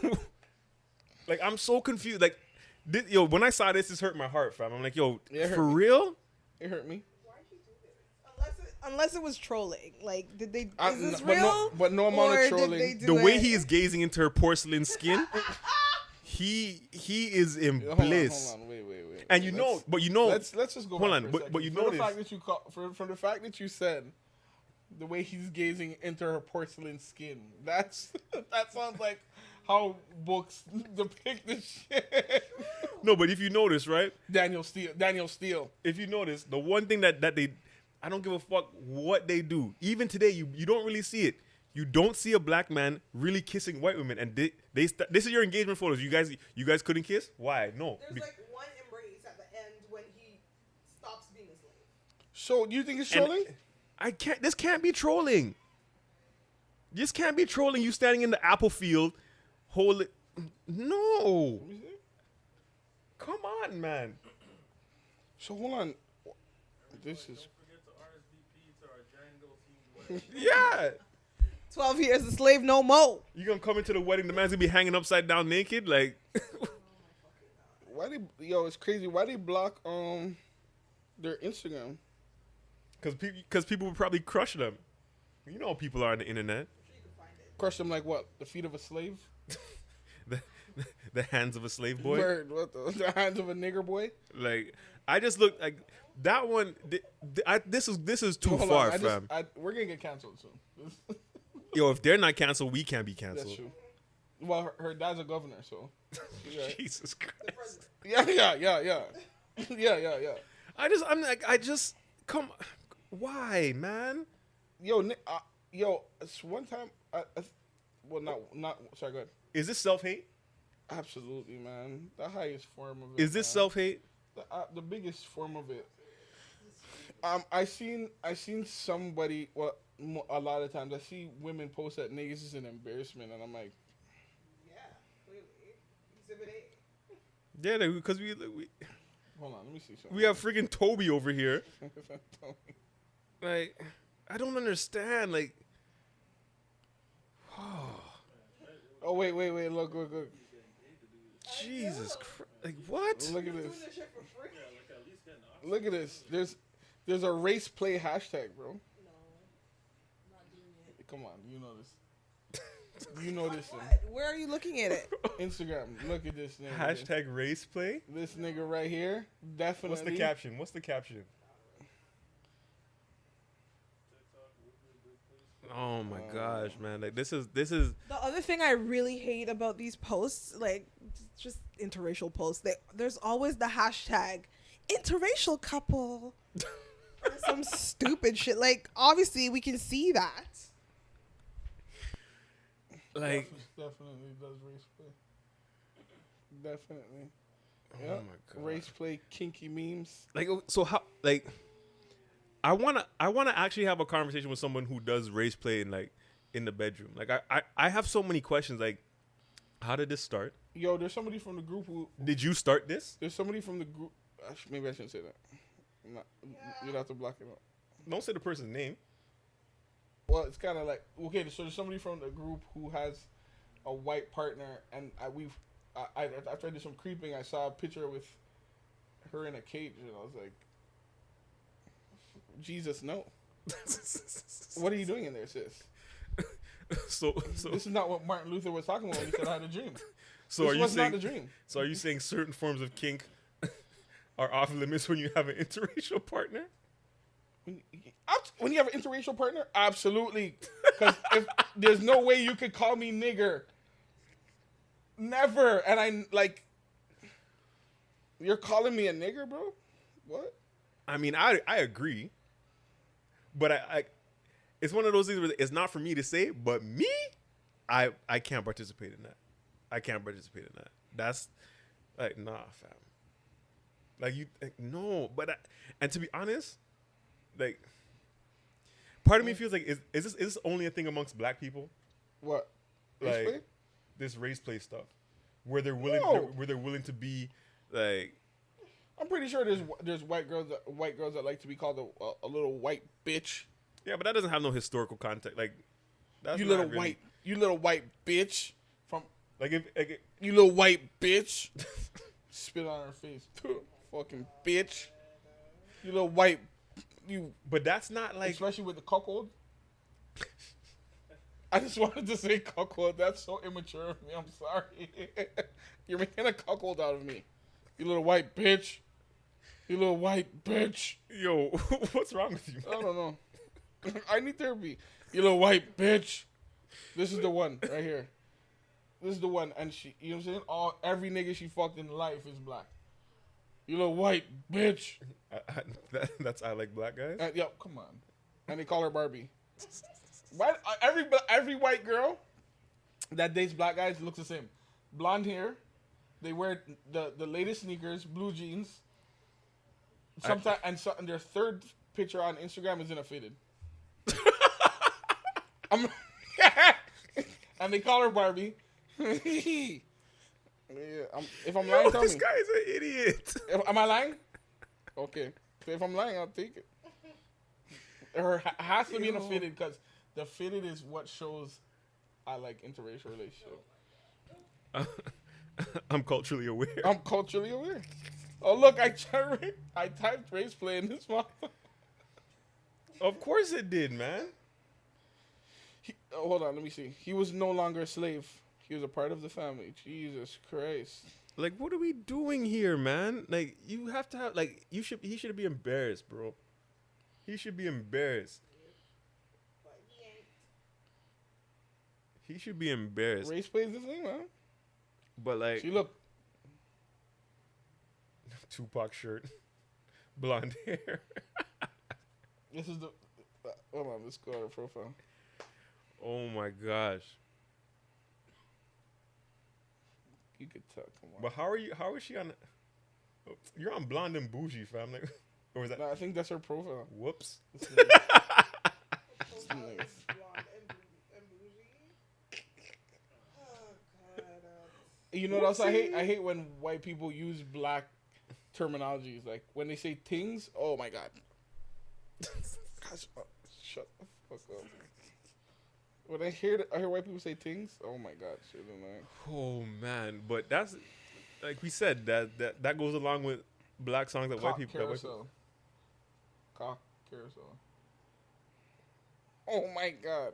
Like, like I'm so confused. Like, this, yo, when I saw this, this hurt my heart, fam. I'm like, yo, Yeah, it hurt for me. real? It hurt me. Unless it, unless it was trolling. Like, did they? I- is this but no- real? but no amount of Or did trolling. they do The way it- he is gazing into her porcelain skin, he he is in Hold on, bliss. hold on, wait, wait, wait. And you know, but you know, let's let's just go. Hold on, but- but you from notice- the fact that you call, from, from the fact that you said the way he's gazing into her porcelain skin. That's that sounds like how books depict this shit. no, but if you notice, right? Danielle Steel. Danielle Steel. if you notice, the one thing that that they, I don't give a fuck what they do. Even today, you you don't really see it. You don't see a black man really kissing white women, and they, they st- this is your engagement photos. You guys you guys couldn't kiss. Why? No. There's Be- like one embrace at the end when he stops being a slave. So do you think it's and trolling? I can't. This can't be trolling. This can't be trolling. You standing in the apple field, hold it. No. Come on, man. So hold on. This is Forget to RSVP to our Django themed wedding. Yeah. Twelve years a slave, no more. You gonna come into the wedding? The man's gonna be hanging upside down naked, like. why they yo. It's crazy. Why they block um their Instagram? Because people, because people would probably crush them. You know, how people are on the internet. Crush them like what? The feet of a slave? The, the hands of a slave boy. Word, what the, the hands of a nigger boy? Like, I just look like that one. th- th- I, this is this is too Hold on, far, I just- I, we're gonna get canceled soon. Yo, if they're not canceled, we can't be That's canceled. true. Well, her, her dad's a governor, so. Jesus Christ. yeah, yeah, yeah, yeah, yeah, yeah, yeah. I just, I'm like, I just come. Why, man? Yo, uh, yo, it's one time. I, I, well, not not. Sorry, go ahead. Is this self hate? Absolutely, man. The highest form of it. Is this self hate? the, uh, the biggest form of it. Um, I seen I seen somebody. Well, mo- a lot of times I see women post that niggas is an embarrassment, and I'm like, Yeah, clearly. Exhibit A. Yeah, because we, we hold on, let me see something. we have freaking Toby over here. Like, I don't understand. Like, oh oh wait, wait, wait! Look, look, look! Jesus Christ. Like, what? Look at this! this shit for free. Look at this! There's there's a race play hashtag, bro. No, not doing it. Come on, you know this. You know this thing. Where are you looking at it? Instagram. Look at this nigga. Hashtag race play. This nigga right here. Definitely. What's the caption? What's the caption? Oh my oh. gosh, man! Like this is this is The other thing I really hate about these posts, like just interracial posts, they, there's always the hashtag interracial couple. some stupid shit. Like obviously we can see that. like Definitely does race play. Definitely. oh Yeah. my god. Race play, kinky memes. Like oh, so how like I wanna I wanna actually have a conversation with someone who does race play in like in the bedroom. Like I I, I have so many questions. Like how did this start? Yo, there's somebody from the group who. Did you start this? There's somebody from the group. Maybe I shouldn't say that. I'm not, You'd have to block it out. Don't say the person's name. Well, it's kind of like okay. So there's somebody from the group who has a white partner, and I we've I, I after I did some creeping, I saw a picture with her in a cage, and I was like, Jesus, no. What are you doing in there, sis? so so This is not what Martin Luther was talking about when he said I had a dream. so this are you saying not the dream. so are you saying certain forms of kink are off limits when you have an interracial partner? When you, when you have an interracial partner, absolutely. Because if there's no way you could call me nigger, never. And I like, you're calling me a nigger, bro? What? I mean, I I agree, but I, I it's one of those things where it's not for me to say, but me, I I can't participate in that. I can't participate in that. That's like nah, fam. Like you, like, no. But I, and to be honest, like part of me mm. feels like is is this is this only a thing amongst black people? What? Like this race play stuff, where they're willing, No. where they're willing to be like I'm pretty sure there's there's white girls that white girls that like to be called a, a, a little white bitch. yeah, but that doesn't have no historical context. Like that's you little really- white, you little white bitch from Like if, like, you little white bitch. Spit on her face, fucking bitch. You little white, you but that's not like especially with the cuckold. I just wanted to say cuckold. That's so immature of me. I'm sorry. You're making a cuckold out of me. You little white bitch. You little white bitch. yo, what's wrong with you? I don't know. I need therapy. You little white bitch. This is the one right here. This is the one, and she, you know what I'm saying? All every nigga she fucked in life is black. You little white bitch. I, I, that, that's I like black guys. And, yep, come on. And they call her Barbie. Why uh, every every white girl that dates black guys looks the same. Blonde hair. They wear the the latest sneakers, blue jeans. Sometimes and, so, and their third picture on Instagram is in a fitted. I'm, and they call her Barbie. yeah, I'm, if I'm lying, Yo, tell this me. guy's an idiot. If- am I lying? Okay. So if I'm lying, I'll take it. Ha- has to be in a fitted because the fitted is what shows I like interracial relationship. I'm culturally aware. I'm culturally aware. Oh look, I tried, I typed race play in this one. of course it did, man. He, oh, hold on, let me see. He was no longer a slave. He was a part of the family. Jesus Christ. Like, what are we doing here, man? Like, you have to have like you should. He should be embarrassed, bro. He should be embarrassed. He should be embarrassed. Race plays is the thing, man. But like, she look, Tupac shirt, blonde hair. this is the. Uh, hold on, let's go to her profile. Oh my gosh. You could tell. Come on. But how are you? How is she on? oh, You're on blonde and bougie, fam. Like, or is that? No, I think that's her profile. Whoops. This is- Blonde and bou- and bougie. Oh god. uh, You know what else I hate? I hate when white people use black terminologies. Like when they say things, oh my god. Gosh, uh, shut the fuck up. When I hear I hear white people say things, oh my god, shit annoying. Oh man, but that's like we said that that that goes along with black songs that white Cock people. That white carousel. Cock carousel. Oh my god.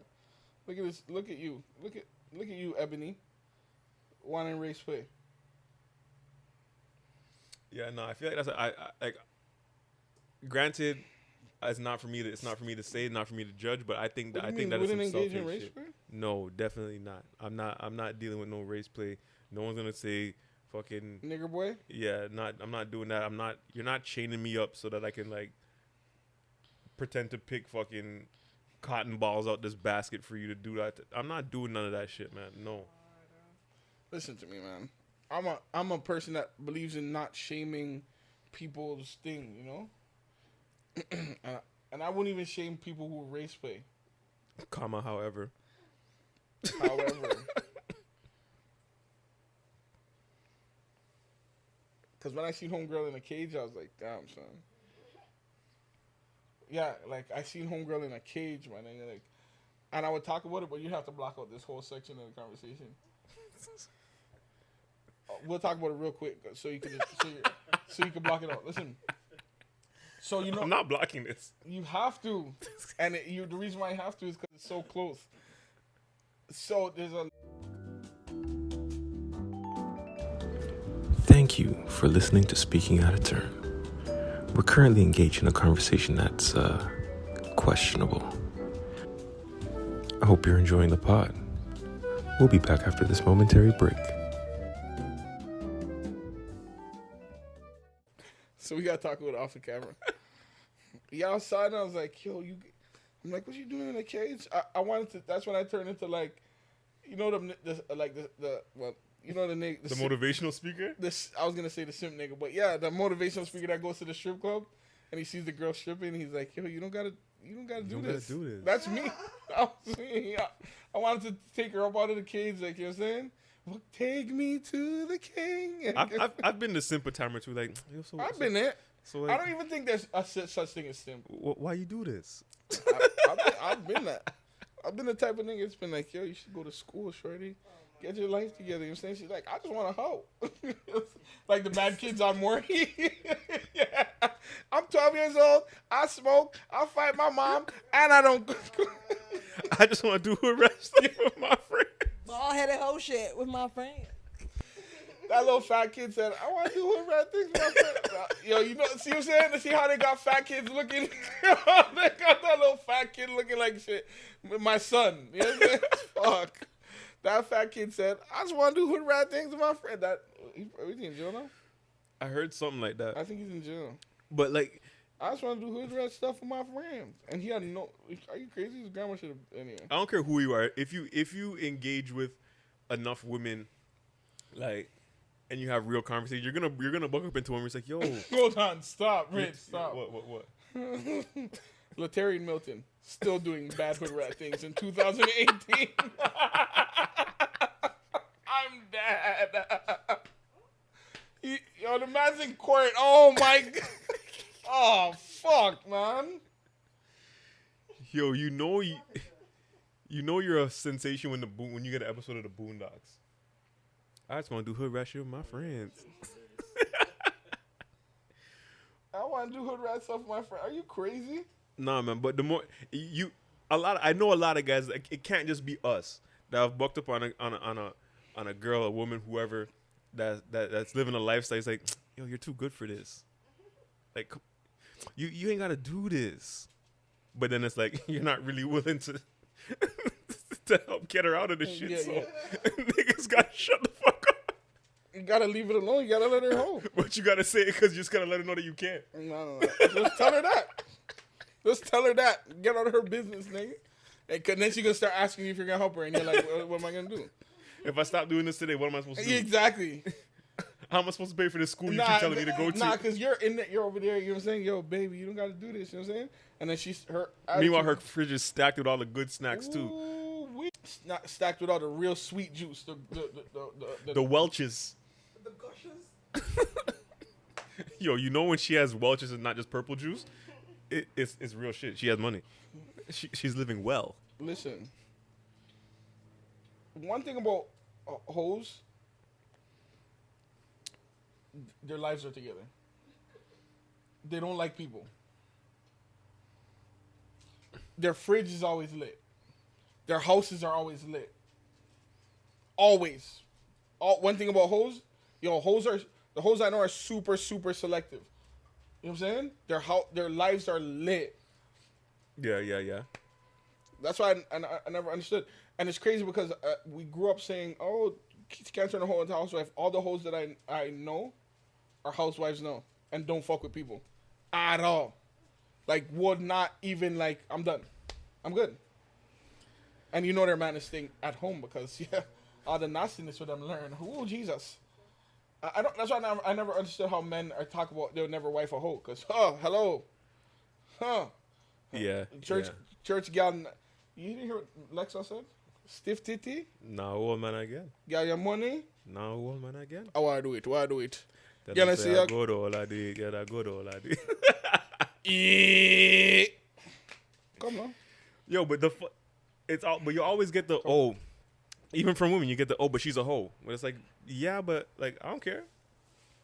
Look at this look at you. Look at look at you, Ebony. Wanting race play. Yeah, no, I feel like that's a, I, I like. Granted, it's not for me to it's not for me to say, not for me to judge, but I think that I think mean, that is some selfish race shit. play? No, definitely not. I'm not. I'm not dealing with no race play. No one's gonna say fucking Nigger boy? yeah. Not. I'm not doing that. I'm not. You're not chaining me up so that I can like pretend to pick fucking cotton balls out this basket for you to do that. I'm not doing none of that shit, man. No. Listen to me, man. I'm a I'm a person that believes in not shaming people's thing, you know. and, I, and I wouldn't even shame people who race play. Comma. However. However, because when I seen homegirl in a cage, I was like, damn, son. Yeah, like I seen homegirl in a cage, man, and like, and I would talk about it, but you have to block out this whole section of the conversation. Uh, we'll talk about it real quick, so you can so you, so you can block it out. Listen. So you know I'm not blocking this. you have to, and it, you the reason why you have to is because it's so close. So there's a Thank you for listening to Speaking Out of Turn. We're currently engaged in a conversation that's uh, questionable. I hope you're enjoying the pod. We'll be back after this momentary break. So we gotta talk about it off the camera. yeah, outside, and I was like, "Yo, you." I'm like, "What you doing in a cage?" I, I wanted to. That's when I turned into like, you know, the, the like the the well, you know the nigga. The motivational speaker. This I was gonna say the simp nigga, but yeah, the motivational speaker that goes to the strip club and he sees the girl stripping. He's like, "Yo, you don't gotta, you don't gotta do don't gotta do this." That's me. That was. I, I wanted to take her up out of the cage, like you know what I'm saying. Well, take me to the king. I've, I've, I've been the simple a time or two. Like, so, I've so- been there. So, I don't even think there's a such thing as simp. wh- why you do this? I, I've, been, I've been that. I've been the type of nigga that's been like, yo, you should go to school, shorty. Get your life together. You know what I'm saying? She's like, I just want to hoe. like the bad kids on Maury. yeah. I'm 12 years old. I smoke. I fight my mom. And I don't. I just want to do a wrestling with my friend. Ball headed hoe shit with my friend. that little fat kid said, I want to do what bad things with my friend. Yo, you know, see what I'm saying? To see how they got fat kids looking? they got that little fat kid looking like shit. With my son. You know what I'm saying? Fuck. That fat kid said, I just want to do hood rat things with my friend. That, he, is he in jail now? I heard something like that. I think he's in jail. But like, I just want to do hood rat stuff with my friends, and he had no. Are you crazy? His grandma should have. Anyway. I don't care who you are. If you if you engage with enough women, like, and you have real conversation, you're gonna you're gonna buck up into them. It's like, yo, Hold on, stop, Rich, stop. What what what? Latarian Milton still doing bad hood rat things in 2018. I'm dead. He- Yo, the man's in court. Oh my. g- Oh fuck, man. Yo, you know you, you know you're a sensation when the Bo- when you get an episode of the Boondocks. I just want to do hood rat shit with my friends. I want to do hood rat stuff with my friend. Are you crazy? Nah, man. But the more you, a lot. I know a lot of guys. Like, it can't just be us that have bucked up on a on a on a on a girl, a woman, whoever that that that's living a lifestyle. It's like, yo, you're too good for this. Like, you you ain't gotta do this. But then it's like you're not really willing to to help get her out of this shit. Yeah, so yeah. niggas gotta shut the fuck up. You gotta leave it alone. You gotta let her hold. But you gotta say it because you just gotta let her know that you can't. No, no, no. Just tell her that. Just tell her that. Get out of her business, nigga. And then she gonna start asking you if you're gonna help her, and you're like, "What, what am I gonna do?" If I stop doing this today, what am I supposed to do? Exactly. How am I supposed to pay for this school you Nah, keep telling me to go to? Nah, cause you're in there, you're over there. You know what I'm saying? Yo, baby, you don't gotta do this. You know what I'm saying? And then she's her. Meanwhile, her fridge is stacked with all the good snacks too. Ooh, we not stacked with all the real sweet juice. The the the the, the, The Welch's. The gushes. Yo, you know when she has Welch's and not just purple juice? It, it's it's real shit. She has money. She, she's living well. listen. One thing about uh, hoes, their lives are together. They don't like people. Their fridge is always lit. Their houses are always lit. Always. All, one thing about hoes, yo, hoes are the hoes I know are super super selective. You know what I'm saying? Their how their lives are lit. Yeah, yeah, yeah. That's why I, I, I never understood. And it's crazy because uh, we grew up saying, "Oh, can't turn a hoe into a housewife." All the hoes that I I know are housewives now and don't fuck with people at all. Like would not even like I'm done. I'm good. And you know their man is staying at home because yeah, all the nastiness with them learn. Oh Jesus. I, I don't. That's why I never, I never understood how men are talk about they'll never wife a hoe. Cause oh hello, huh? Yeah. Church yeah. church gal. You didn't hear what Lexa said? Stiff titty, Now old man again. got your money. Now old man again. Oh, I do it. Why do it? Then Yeah, I let's say see, I I- go to all I do. Yeah, I go to all I do. Eh. Come on. Yo, but the fu- it's all, but you always get the oh, even from women you get the oh, but she's a hoe. But it's like yeah, but like I don't care.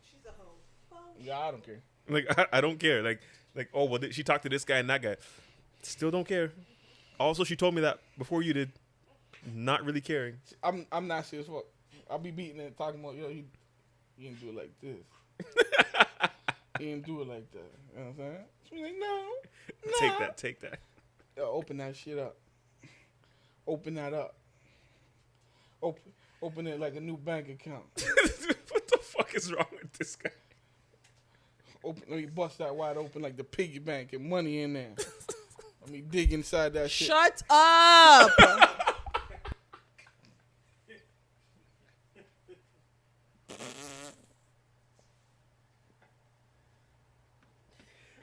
She's a hoe. Yeah, I don't care. Like I, I don't care. Like like oh well, th- she talked to this guy and that guy. Still don't care. Also, she told me that before you did. Not really caring. I'm I'm nasty as fuck. I'll be beating it, talking about yo, he, he didn't do it like this. you didn't do it like that. You know what I'm saying? She's like, no, no. Take that. Take that. Yo, open that shit up. Open that up. Open open it like a new bank account. what the fuck is wrong with this guy? Open, let me bust that wide open like the piggy bank and money in there. let me dig inside that shit. Shut up.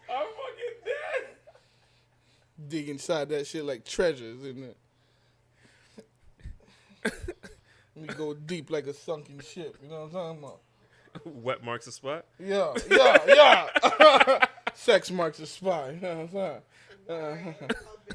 I'm fucking dead. dig inside that shit like treasures in it. Let me go deep like a sunken ship. You know what I'm talking about? Wet marks a spot. Yeah, yeah, yeah. Sex marks a spot. You know what I'm saying? Uh,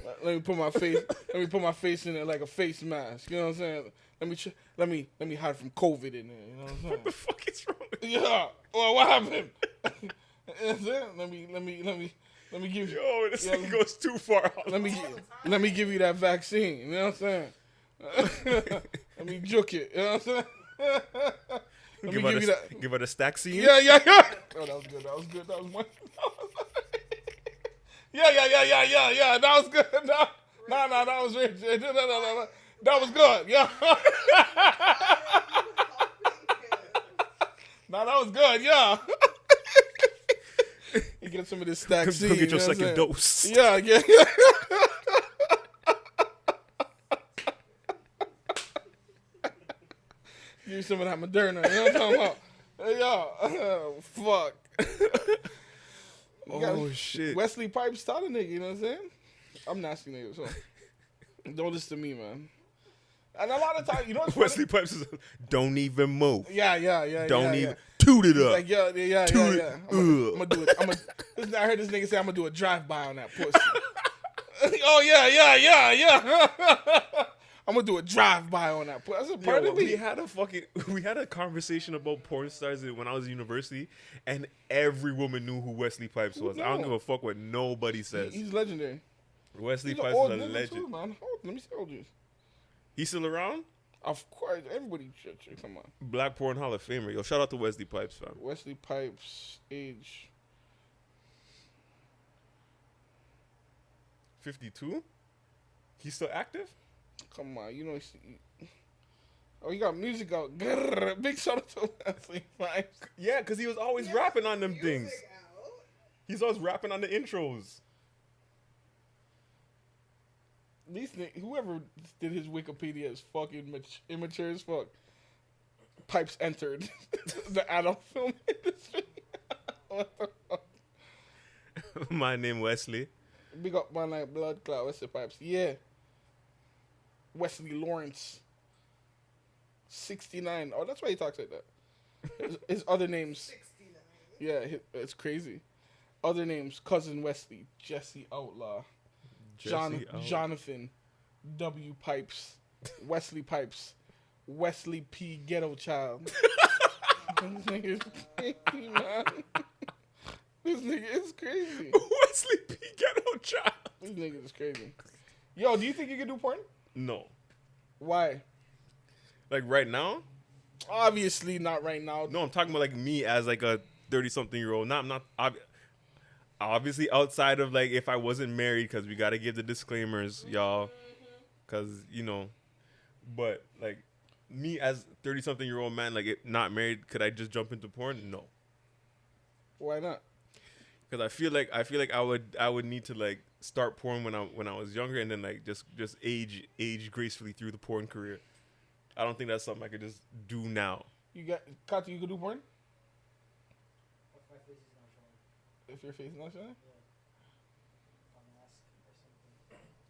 let me put my face. Let me put my face in it like a face mask. You know what I'm saying? Let me let me let me hide from COVID in there. You know what I'm saying? What the fuck is wrong? With Yeah. Well, what happened? You know what I'm let me let me let me let me give you. Yo, this thing goes too far. Let me let me give you that vaccine. You know what I'm saying? let me juke it. You know what I'm saying? let give, me her give the, that. give her the stack scene. Yeah, yeah, yeah. Oh, that was good. That was good. That was one. yeah, yeah, yeah, yeah, yeah, yeah. That was good. No, no, no, that was rich. No, no, no, no. That was good. Yeah. no, that was good. Yeah. get some of this stack Go C. get you your second dose. Yeah, yeah. Give me some of that Moderna. You know what I'm talking about? Hey, yo, fuck. You Oh shit. Wesley Pipes a nigga, you know what I'm saying? I'm nasty nigga, so don't listen to me, man. And a lot of times, you know? Wesley Pipes is don't even move. Yeah, yeah, yeah. Don't yeah, even Yeah. toot it up. Like yeah, yeah, yeah, Toot yeah. yeah. I'm Ugh. gonna do it. I'm gonna. I heard this nigga say I'm gonna do a drive by on that pussy. oh yeah, yeah, yeah, yeah. I'm gonna do a drive by on that pussy. That's a part Yo, of we me. had a fucking we had a conversation about porn stars when I was in university, and every woman knew who Wesley Pipes was. I don't give a fuck what nobody says. He's legendary. Wesley He's Pipes is a legend. too, man. How old- Let me see how old he is. He's still around. Of course, everybody should. Come on, Black Porn Hall of Famer. Yo, shout out to Wesley Pipes, fam. Wesley Pipes age. Fifty-two. He's still active. Come on, you know. he's- Oh, he got music out. Grrr, big shout out to Wesley Pipes. Yeah, because he was always rapping on them things. He's always rapping on the intros. These ni- whoever did his Wikipedia is fucking mat- immature as fuck. Pipes entered the adult film industry. what the fuck? My name Wesley. Big up my like blood clot Wesley Pipes. Yeah. Wesley Lawrence. Sixty nine. Oh, that's why he talks like that. His, his other names. 69. Yeah, it's crazy. Other names: cousin Wesley, Jesse Outlaw, John, oh. Jonathan, W Pipes, Wesley Pipes, Wesley P Ghetto Child. this nigga is crazy, man. This nigga is crazy. Wesley P. Ghetto Child. This nigga is crazy. Yo, do you think you can do porn? No. Why? Like right now? Obviously not right now. No, I'm talking about like me as like a 30 something year old. Not, I'm not, ob- obviously outside of like if I wasn't married, because we got to give the disclaimers, y'all. Mm-hmm. Because, you know, but like me as 30 something year old man, like it, not married, could I just jump into porn? No. Why not? Because I feel like I feel like I would I would need to like start porn when I when I was younger and then like just just age age gracefully through the porn career. I don't think that's something I could just do now. You got Kati, you could do porn? If your face is not showing?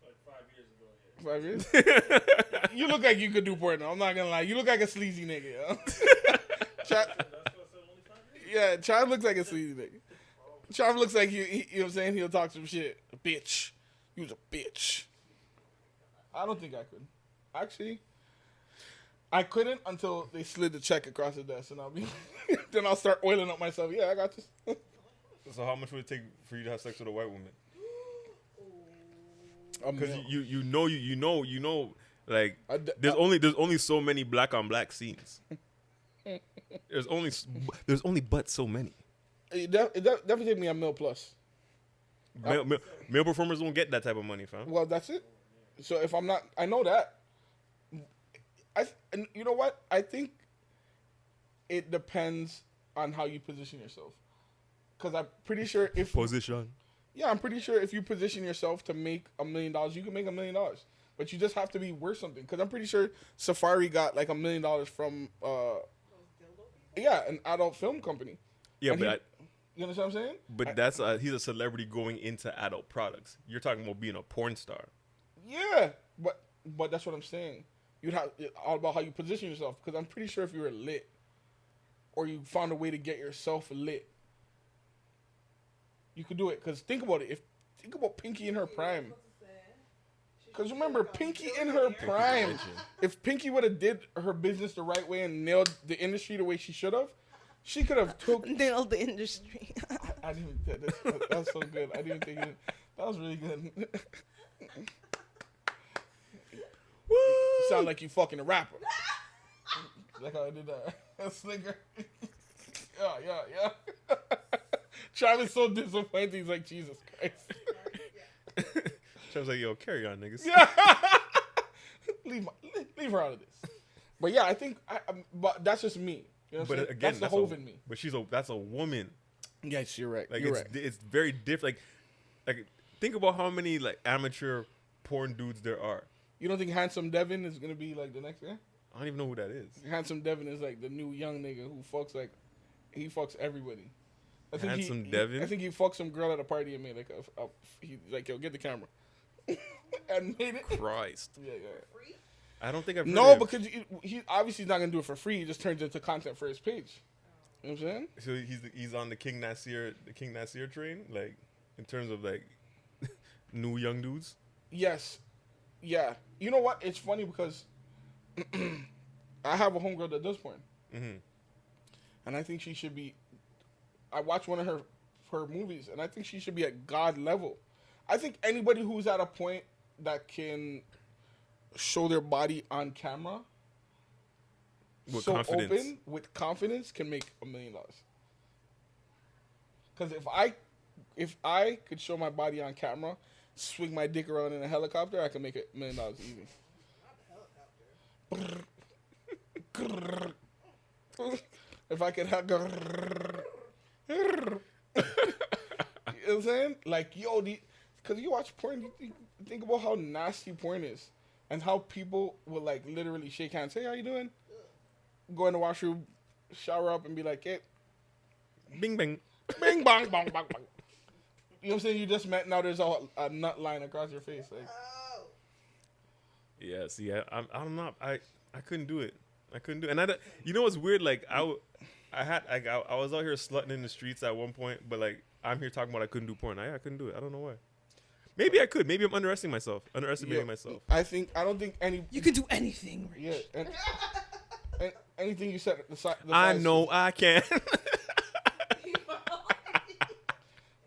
Like five years ago, yeah. Five years? you look like you could do porn. though. I'm not gonna lie. You look like a sleazy nigga. Yo. Chad, That's what I said, only five years? yeah, Chav looks like a sleazy nigga. Chav looks like he, he, you know what I'm saying? He'll talk some shit. A bitch. He was a bitch. I don't think I could. Actually, I couldn't until they slid the check across the desk, and I'll be. then I'll start oiling up myself. Yeah, I got this. So how much would it take for you to have sex with a white woman? Because you, you know you you know you know like d- there's I- only there's only so many black on black scenes. there's only there's only but so many. It, def- it def- definitely me a mil plus. Male, male, male performers don't get that type of money, fam. Well, that's it. So if I'm not, I know that. I and you know what? I think it depends on how you position yourself. Because I'm pretty sure if Position. yeah, I'm pretty sure if you position yourself to make a million dollars, you can make a million dollars. But you just have to be worth something. Because I'm pretty sure Safaree got like a million dollars from uh yeah an adult film company. Yeah, And but he- I, You understand what I'm saying? but that's uh, he's a celebrity going into adult products. You're talking about being a porn star. Yeah, but but that's what I'm saying. You'd have all about how you position yourself because I'm pretty sure if you were lit, or you found a way to get yourself lit, you could do it. Because think about it. If think about Pinky in her prime. Because remember, Pinky in her prime. If Pinky would have did her business the right way and nailed the industry the way she should have, she could have took. Nailed the industry. I didn't. That, that, that was so good. I didn't think it, that was really good. You sound like you fucking a rapper. like how I did that. That slinger. yeah, yeah, yeah. Travis so disappointed. He's like, Jesus Christ. Was like, yo, carry on, niggas. leave, my, leave, her out of this. But yeah, I think, I, um, but that's just me. You know But again, that's the that's, hove a, in me. But she's a that's a woman. Yes, you're right. Like you're it's right. it's very different. Like like think about how many like amateur porn dudes there are. You don't think Handsome Devin is gonna be like the next guy? I don't even know who that is. Handsome Devin is like the new young nigga who fucks like he fucks everybody. I think Handsome he, Devin? I think he fucked some girl at a party and made like a, a he like yo get the camera and made it. Christ, Yeah, yeah. Free? I don't think I've heard No, of- because he, he obviously he's not gonna do it for free. He just turns it into content for his page. You know what I'm saying? so he's he's on the King Nasir the King Nasir train, like in terms of like new young dudes. Yes. Yeah. You know what? It's funny because I have a homegirl that does porn. Mm-hmm. And I think she should be I watched one of her her movies and I think she should be at God level. I think anybody who's at a point that can show their body on camera With so confidence. open with confidence can make a million dollars. Cause if I if I could show my body on camera, swing my dick around in a helicopter, I could make a million dollars easy. if I could have you know what I'm saying? Like, yo, the, cause you watch porn, you think, think about how nasty porn is. And how people will like literally shake hands, hey, how you doing? Go in the washroom, shower up and be like, hey, Bing bang. bing bong bong bong bong. You know what I'm saying? You just met now there's a, a nut line across your face. Like Oh. Yeah, see, I, I'm, I'm not, I, I couldn't do it. I couldn't do it. And I, don't- you know what's weird? Like, I, w- I had, like, I, I was out here slutting in the streets at one point, but like, I'm here talking about I couldn't do porn. I, I couldn't do it. I don't know why. Maybe I could. Maybe I'm underestimating myself. Underestimating yo, myself. I think I don't think any You can do anything. Rich. yeah and, and anything you said the, si- the I size- know I can.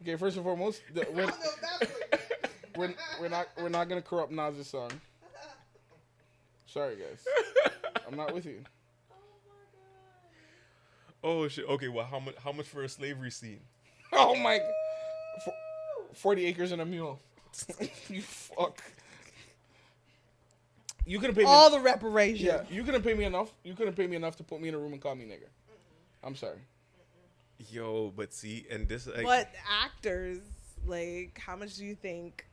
Okay, first and foremost, the, we're, don't know if that's what we're, we're not we're not gonna corrupt Nas's song. Sorry guys, I'm not with you. Oh shit. Okay. Well, how much? How much for a slavery scene? Oh my, For, forty acres and a mule. you fuck. You couldn't pay me. All the reparations. yeah, you couldn't pay me enough. You couldn't pay me enough to put me in a room and call me nigger. I'm sorry. Yo, but see, and this like, But actors, like, how much do you think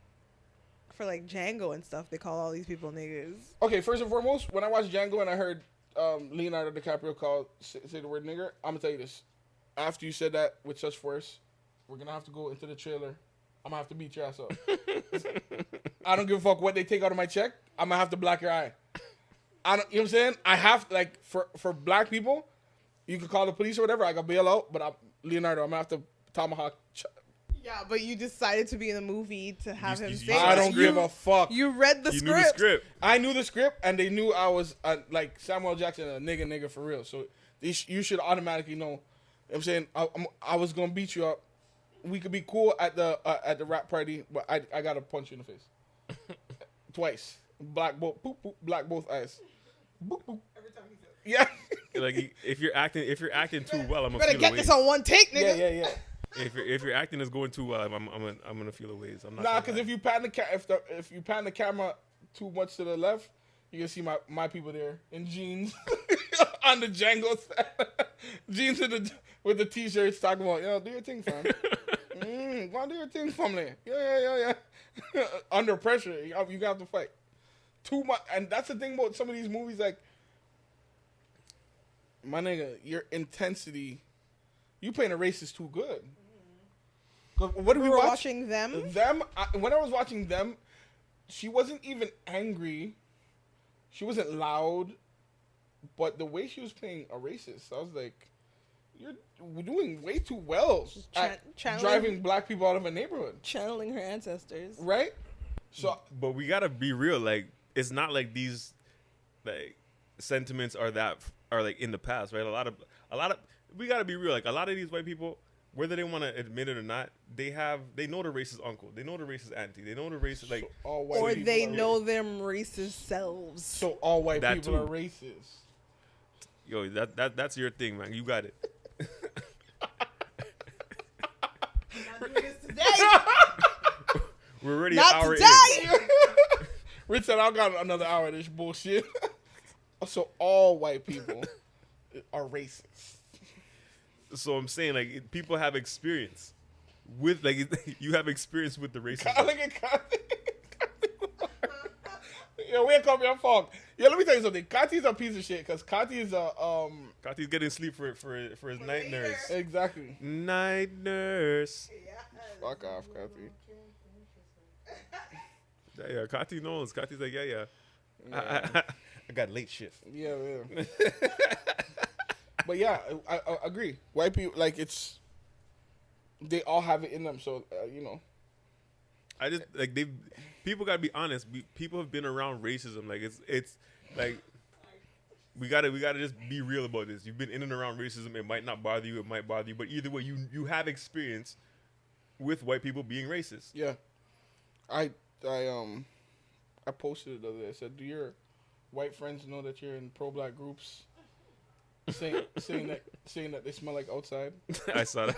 for like Django and stuff? They call all these people niggas. Okay, first and foremost, when I watched Django and I heard um, Leonardo DiCaprio called say, say the word nigger, I'm gonna tell you this. After you said that with such force, we're gonna have to go into the trailer. I'm gonna have to beat your ass up. I don't give a fuck what they take out of my check. I'm gonna have to black your eye. I don't. You know what I'm saying? I have like for for black people, you can call the police or whatever. I can bail out, but I'm Leonardo. I'm gonna have to tomahawk. Ch- Yeah, but you decided to be in the movie to have You- him you- say. I don't you, give a fuck. You read the you script. knew the script. I knew the script, and they knew I was uh, like Samuel Jackson, a nigga, nigga for real. So they sh- you should automatically know. You know what I'm saying I, I'm, I was gonna beat you up. We could be cool at the uh, at the wrap party, but I I gotta punch you in the face twice. Black both, boop, boop, black both eyes. Boop, boop. every time he says. Yeah, Like, if you're acting, if you're acting too well, I'm You gonna better feel get a this on one take, nigga. yeah, yeah, yeah. If you're, if your acting is going too well, I'm, I'm, I'm, gonna, I'm gonna feel a ways. I'm not. Nah, because if you pan the ca- if the if you pan the camera too much to the left, you can see my my people there in jeans on the Django set. jeans with the with the t-shirts talking about yo do your thing, fam. mm, go on, do your thing, family. Yeah, yeah, yeah, yeah. Under pressure, you have, you have to fight. Too much, and that's the thing about some of these movies. Like, my nigga, your intensity, you playing a racist too good. 'Cause What did We we watch? watching them. them I, when I was watching them, she wasn't even angry. She wasn't loud, but the way she was playing a racist, I was like, "You're doing way too well Chan- at channeling- driving black people out of a neighborhood, Channeling her ancestors. right?" So but we gotta be real. Like, it's not like these, like, sentiments are that are like in the past, right? A lot of, a lot of, we gotta be real. Like, a lot of these white people, whether they want to admit it or not, they have, they know the racist uncle, they know the racist auntie, they know the racist like. all white Or they know racist. them racist selves. So all white That people too. are racist. Yo, that that that's your thing, man. You got it. Not doing this today. We're already Not an hour today. Rich said, "I got another hour of this bullshit." so all white people are racist. So I'm saying like it- people have experience with like you have experience with the racism. Look at Kati. Yo, wake up your fuck. Yo, let me tell you something. Kati's a piece of shit because Kati is a um Kati's getting sleep for for for his night later. nurse. exactly. Night nurse. Fuck off, Kati. Yeah, yeah, Kati knows. Kati's like, yeah, yeah. I, I, I got late shift. Yeah, yeah. but yeah, I, I, agree. White people like it's they all have it in them. So uh, you know, I just like they people gotta be honest. We, people have been around racism. Like it's it's like we gotta we gotta just be real about this. You've been in and around racism. It might not bother you. It might bother you. But either way, you you have experience with white people being racist. yeah. I I um I posted it the other day. I said, "Do your white friends know that you're in pro-black groups?" Saying saying that saying that they smell like outside. I saw that.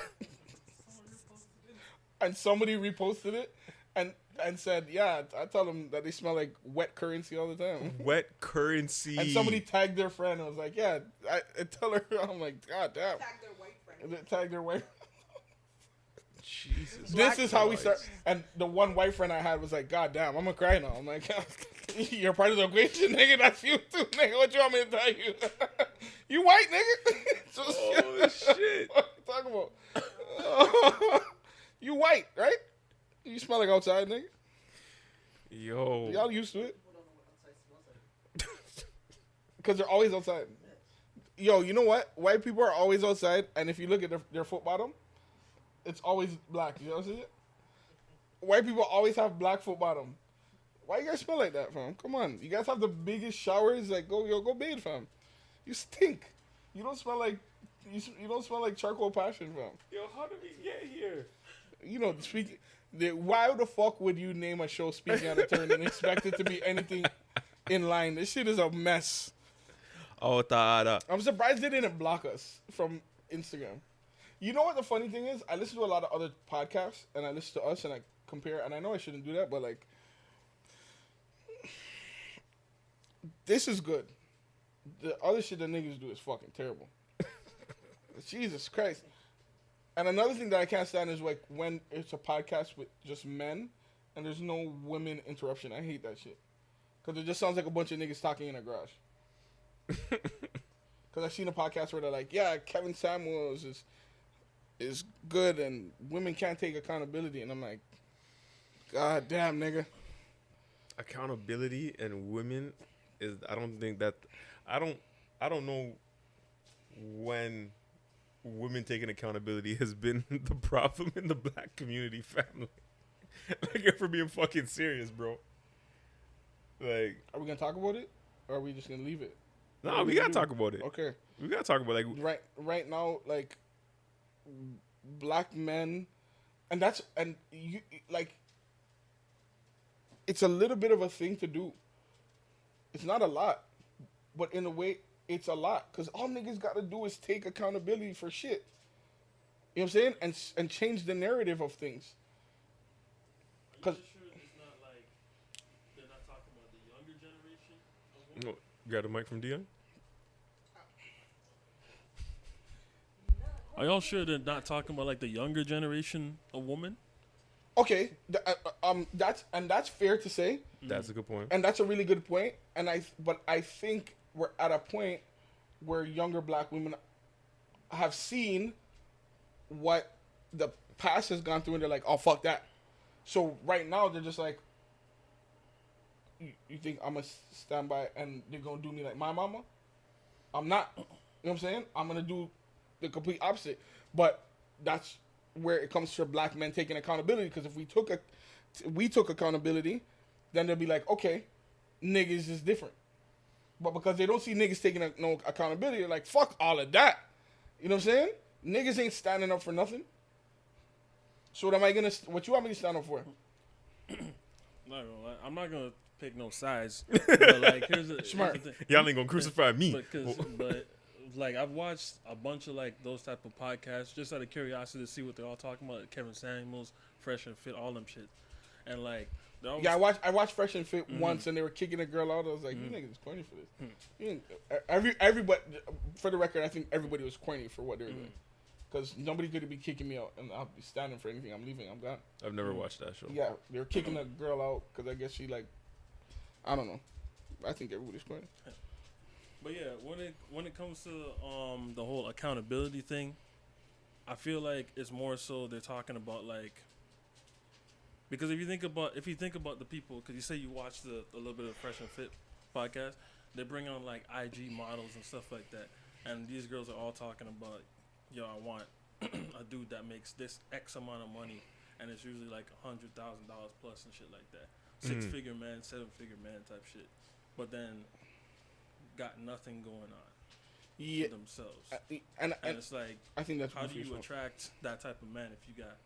and somebody reposted it and and said, "Yeah, I tell them that they smell like wet currency all the time." Wet currency. And somebody tagged their friend and was like, "Yeah, I, I tell her." I'm like, "God damn!" Tag their white friend. And tagged their white. Jesus. This is how we start. And the one white friend I had was like, "God damn, I'm gonna cry now." I'm like, "You're part of the equation, nigga. That's you too, nigga. What you want me to tell you? You white, nigga? Just, Holy shit. what you talking about? you white, right? You smell like outside, nigga. Yo. Y'all used to it. Because they're always outside. Yo, you know what? White people are always outside, and if you look at their, their foot bottom, it's always black. You ever see it? White people always have black foot bottom. Why you guys smell like that, fam? Come on. You guys have the biggest showers. Like, go, yo, go bathe, fam. You stink. You don't smell like, you, you don't smell like charcoal passion, fam. Yo, how did we get here? You know, speak. The, why the fuck would you name a show "Speaking Out of Turn" and expect it to be anything in line? This shit is a mess. Oh, tada. I'm surprised they didn't block us from Instagram. You know what the funny thing is? I listen to a lot of other podcasts and I listen to us and I compare and I know I shouldn't do that, but like this is good. The other shit that niggas do is fucking terrible. Jesus Christ. And another thing that I can't stand is like when it's a podcast with just men and there's no women interruption. I hate that shit. Cause it just sounds like a bunch of niggas talking in a garage. Because I've seen a podcast where they're like, yeah, Kevin Samuels is is good and women can't take accountability. And I'm like, God damn, nigga. accountability and women is I don't think that I don't I don't know when women taking accountability has been the problem in the black community family. like if we're being fucking serious, bro. Like Are we going to talk about it? Or are we just going to leave it? no, What we do gotta do? talk about it. Okay. We gotta talk about like Right right now, like, black men, and that's, and you, like, it's a little bit of a thing to do. It's not a lot, but in a way, it's a lot. Because all niggas got to do is take accountability for shit. You know what I'm saying? And, and change the narrative of things. Because sure it's not like they're not talking about the younger generation? of women? oh, grab the mic from Dion. Are y'all sure they're not talking about like the younger generation of women? okay, th- uh, uh, um, that's and that's fair to say. That's a good point. and that's a really good point. point and i but i think we're at a point where younger black women have seen what the past has gone through and they're like oh fuck that. So right now they're just like you, think i'm gonna stand by and they're gonna do me like my mama? I'm not. You know what i'm saying? I'm gonna do the complete opposite. But that's where it comes to black men taking accountability because if we took a we took accountability then they'll be like, okay, niggas is different. But because they don't see niggas taking a, no accountability, they're like, fuck all of that. You know what I'm saying? Niggas ain't standing up for nothing. So what am I gonna? What you want me to stand up for? Not I'm not gonna pick no sides. but like, here's the, here's Smart. the thing. Y'all ain't gonna crucify me. But, 'cause- but like I've watched a bunch of like those type of podcasts just out of curiosity to see what they're all talking about. Kevin Samuels, Fresh and Fit, all them shit, and like they're Yeah, I watched. I watched Fresh and Fit mm-hmm. once, and they were kicking a girl out. I was like, you mm-hmm. niggas is corny for this. Mm-hmm. Ain't- Every everybody, for the record, I think everybody was corny for what they were doing. because nobody could be kicking me out, and I'll be standing for anything. I'm leaving. I'm gone. I've never watched that show. Yeah, they're kicking uh-huh. a girl out because I guess she like, I don't know. I think everybody's crying. But yeah, when it when it comes to um the whole accountability thing, I feel like it's more so they're talking about like because if you think about if you think about the people because you say you watch the a little bit of Fresh and Fit podcast, they bring on like IG models and stuff like that, and these girls are all talking about, yo, I want a dude that makes this X amount of money, and it's usually like a hundred thousand dollars plus and shit like that, six Mhm. figure man, seven figure man type shit, but then got nothing going on Yeah, themselves. I- and and and it's like, I think that's how do you attract that type of man if you got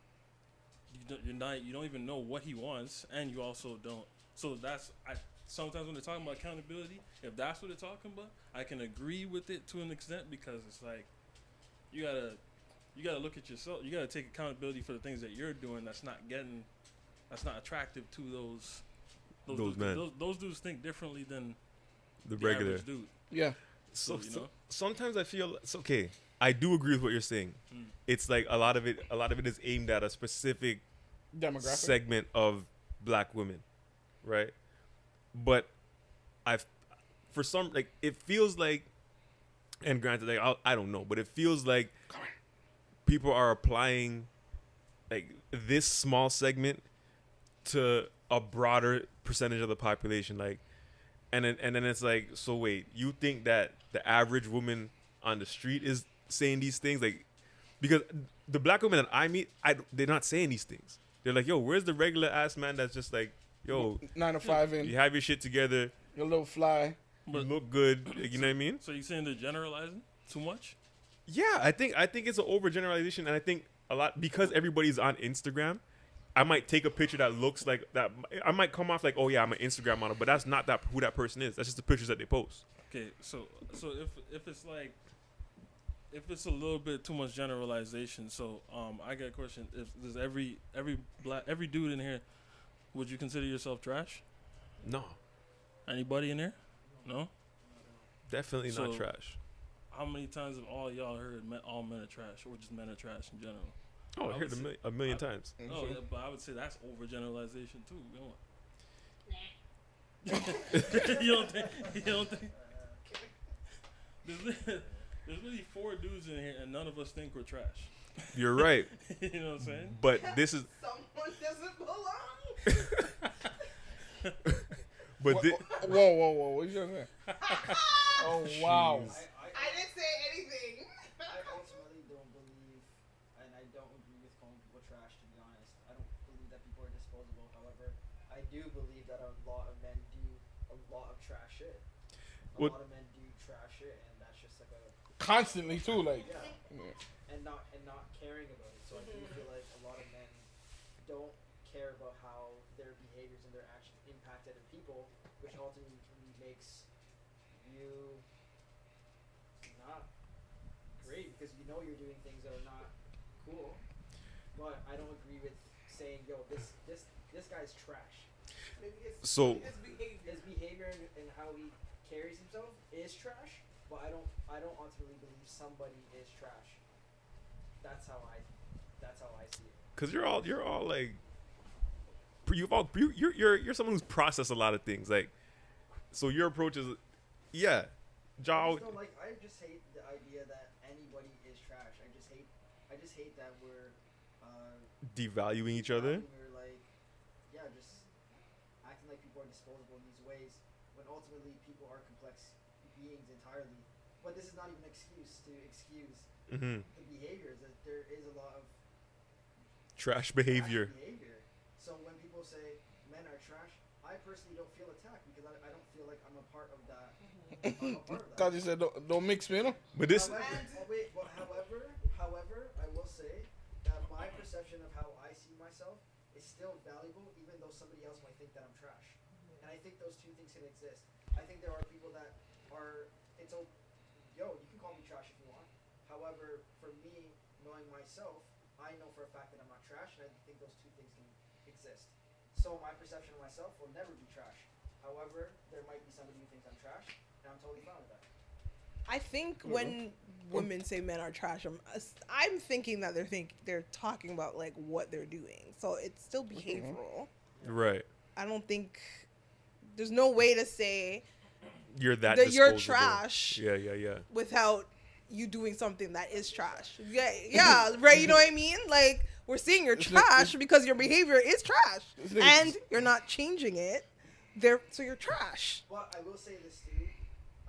don't, you're not you don't even know what he wants, and you also don't. So that's I. Sometimes when they're talking about accountability, if that's what they're talking about, I can agree with it to an extent because it's like you gotta you gotta look at yourself. You gotta take accountability for the things that you're doing. That's not getting that's not attractive to those Those dudes. men. Those, those dudes think differently than The the regular. dude. Yeah, So, So, you so- know? sometimes I feel it's okay. I do agree with what you're saying. Mm. It's like a lot of it. A lot of it is aimed at a specific demographic. segment of black women, right? But I've for some like it feels like, and granted, like I'll, I don't know, but it feels like people are applying like this small segment to a broader percentage of the population, like, and then and then it's like, so wait, you think that the average woman on the street is saying these things, like, because the black women that I meet, I they're not saying these things. They're like, yo, where's the regular ass man that's just like, yo, nine to five in. you have your shit together, You're a little fly. you look good, you know what I mean? So you saying they're generalizing too much? Yeah, I think I think it's an overgeneralization, and I think a lot because everybody's on Instagram. I might take a picture that looks like that. I might come off like, oh yeah, I'm an Instagram model, but that's not that who that person is. That's just the pictures that they post. Okay, so so if if it's like if it's a little bit too much generalization, so um I got a question. If does every every black every dude in here would you consider yourself trash? No, Anybody in here? No? definitely not trash. How many times have all y'all heard men, all men are trash or just men are trash in general? Oh, I I heard a, say- mil- a million I- times. And Oh, yeah, but I would say that's overgeneralization too. You know? you don't think? You don't think? There's, really four dudes in here, and none of us think we're trash. You're right, you know what I'm saying? but this is Someone doesn't belong. but Wha- thi- whoa, whoa, whoa! What you saying? oh wow! I, didn't say anything. I ultimately don't believe, and I don't agree with calling people trash. To be honest, I don't believe that people are disposable. However, I do believe that a lot of men do a lot of trash shit. A What- lot of men do trash shit, and that's just like a Constantly too, like. yeah, Yeah. and not and not caring about it. So I do mm-hmm. feel like a lot of men don't care about how their behaviors and their actions impact other people, which ultimately makes you not great because you know you're doing things that are not cool. But I don't agree with saying, "Yo, this this this guy's trash." Maybe it's so his behavior. His behavior and, and how he carries himself is trash, but I don't I don't ultimately believe somebody is trash. That's how I that's how I see it. because you're all you're all like you've all you, you're you're you're someone who's processed a lot of things like so your approach is yeah I Jaw just like I just hate the idea that anybody is trash. I just hate I just hate that we're uh devaluing each other We're like yeah, just acting like people are disposable in these ways when ultimately people are complex beings entirely. But this is not even an excuse to excuse hmm the behaviors that there is a lot of trash trash behavior behavior. So when people say men are trash, I personally don't feel attacked because I, I don't feel like I'm a part of that. I'm a part of that. God, you said don't, don't mix me, you know? but this However, oh, wait, but however, however, I will say that my perception of how I see myself is still valuable, even though somebody else might think that I'm trash. And I think those two things can exist. I think there are people that are. It's a, yo, you can call me trash if you want. However, for me, knowing myself, I know for a fact that I'm not trash, and I think those two things can exist. So my perception of myself will never be trash. However, there might be somebody who thinks I'm trash, and I'm totally fine with that. I think Mhm. when women say men are trash, I'm I'm thinking that they're think they're talking about like what they're doing. So it's still behavioral. Right. I don't think there's no way to say You're that. that you're disposable. trash Yeah, yeah, yeah. without you doing something that is trash. Yeah, yeah, right. You know what I mean? Like we're seeing you're This nigga- trash because your behavior is trash, This and you're not changing it. There, so you're trash. But I will say this too.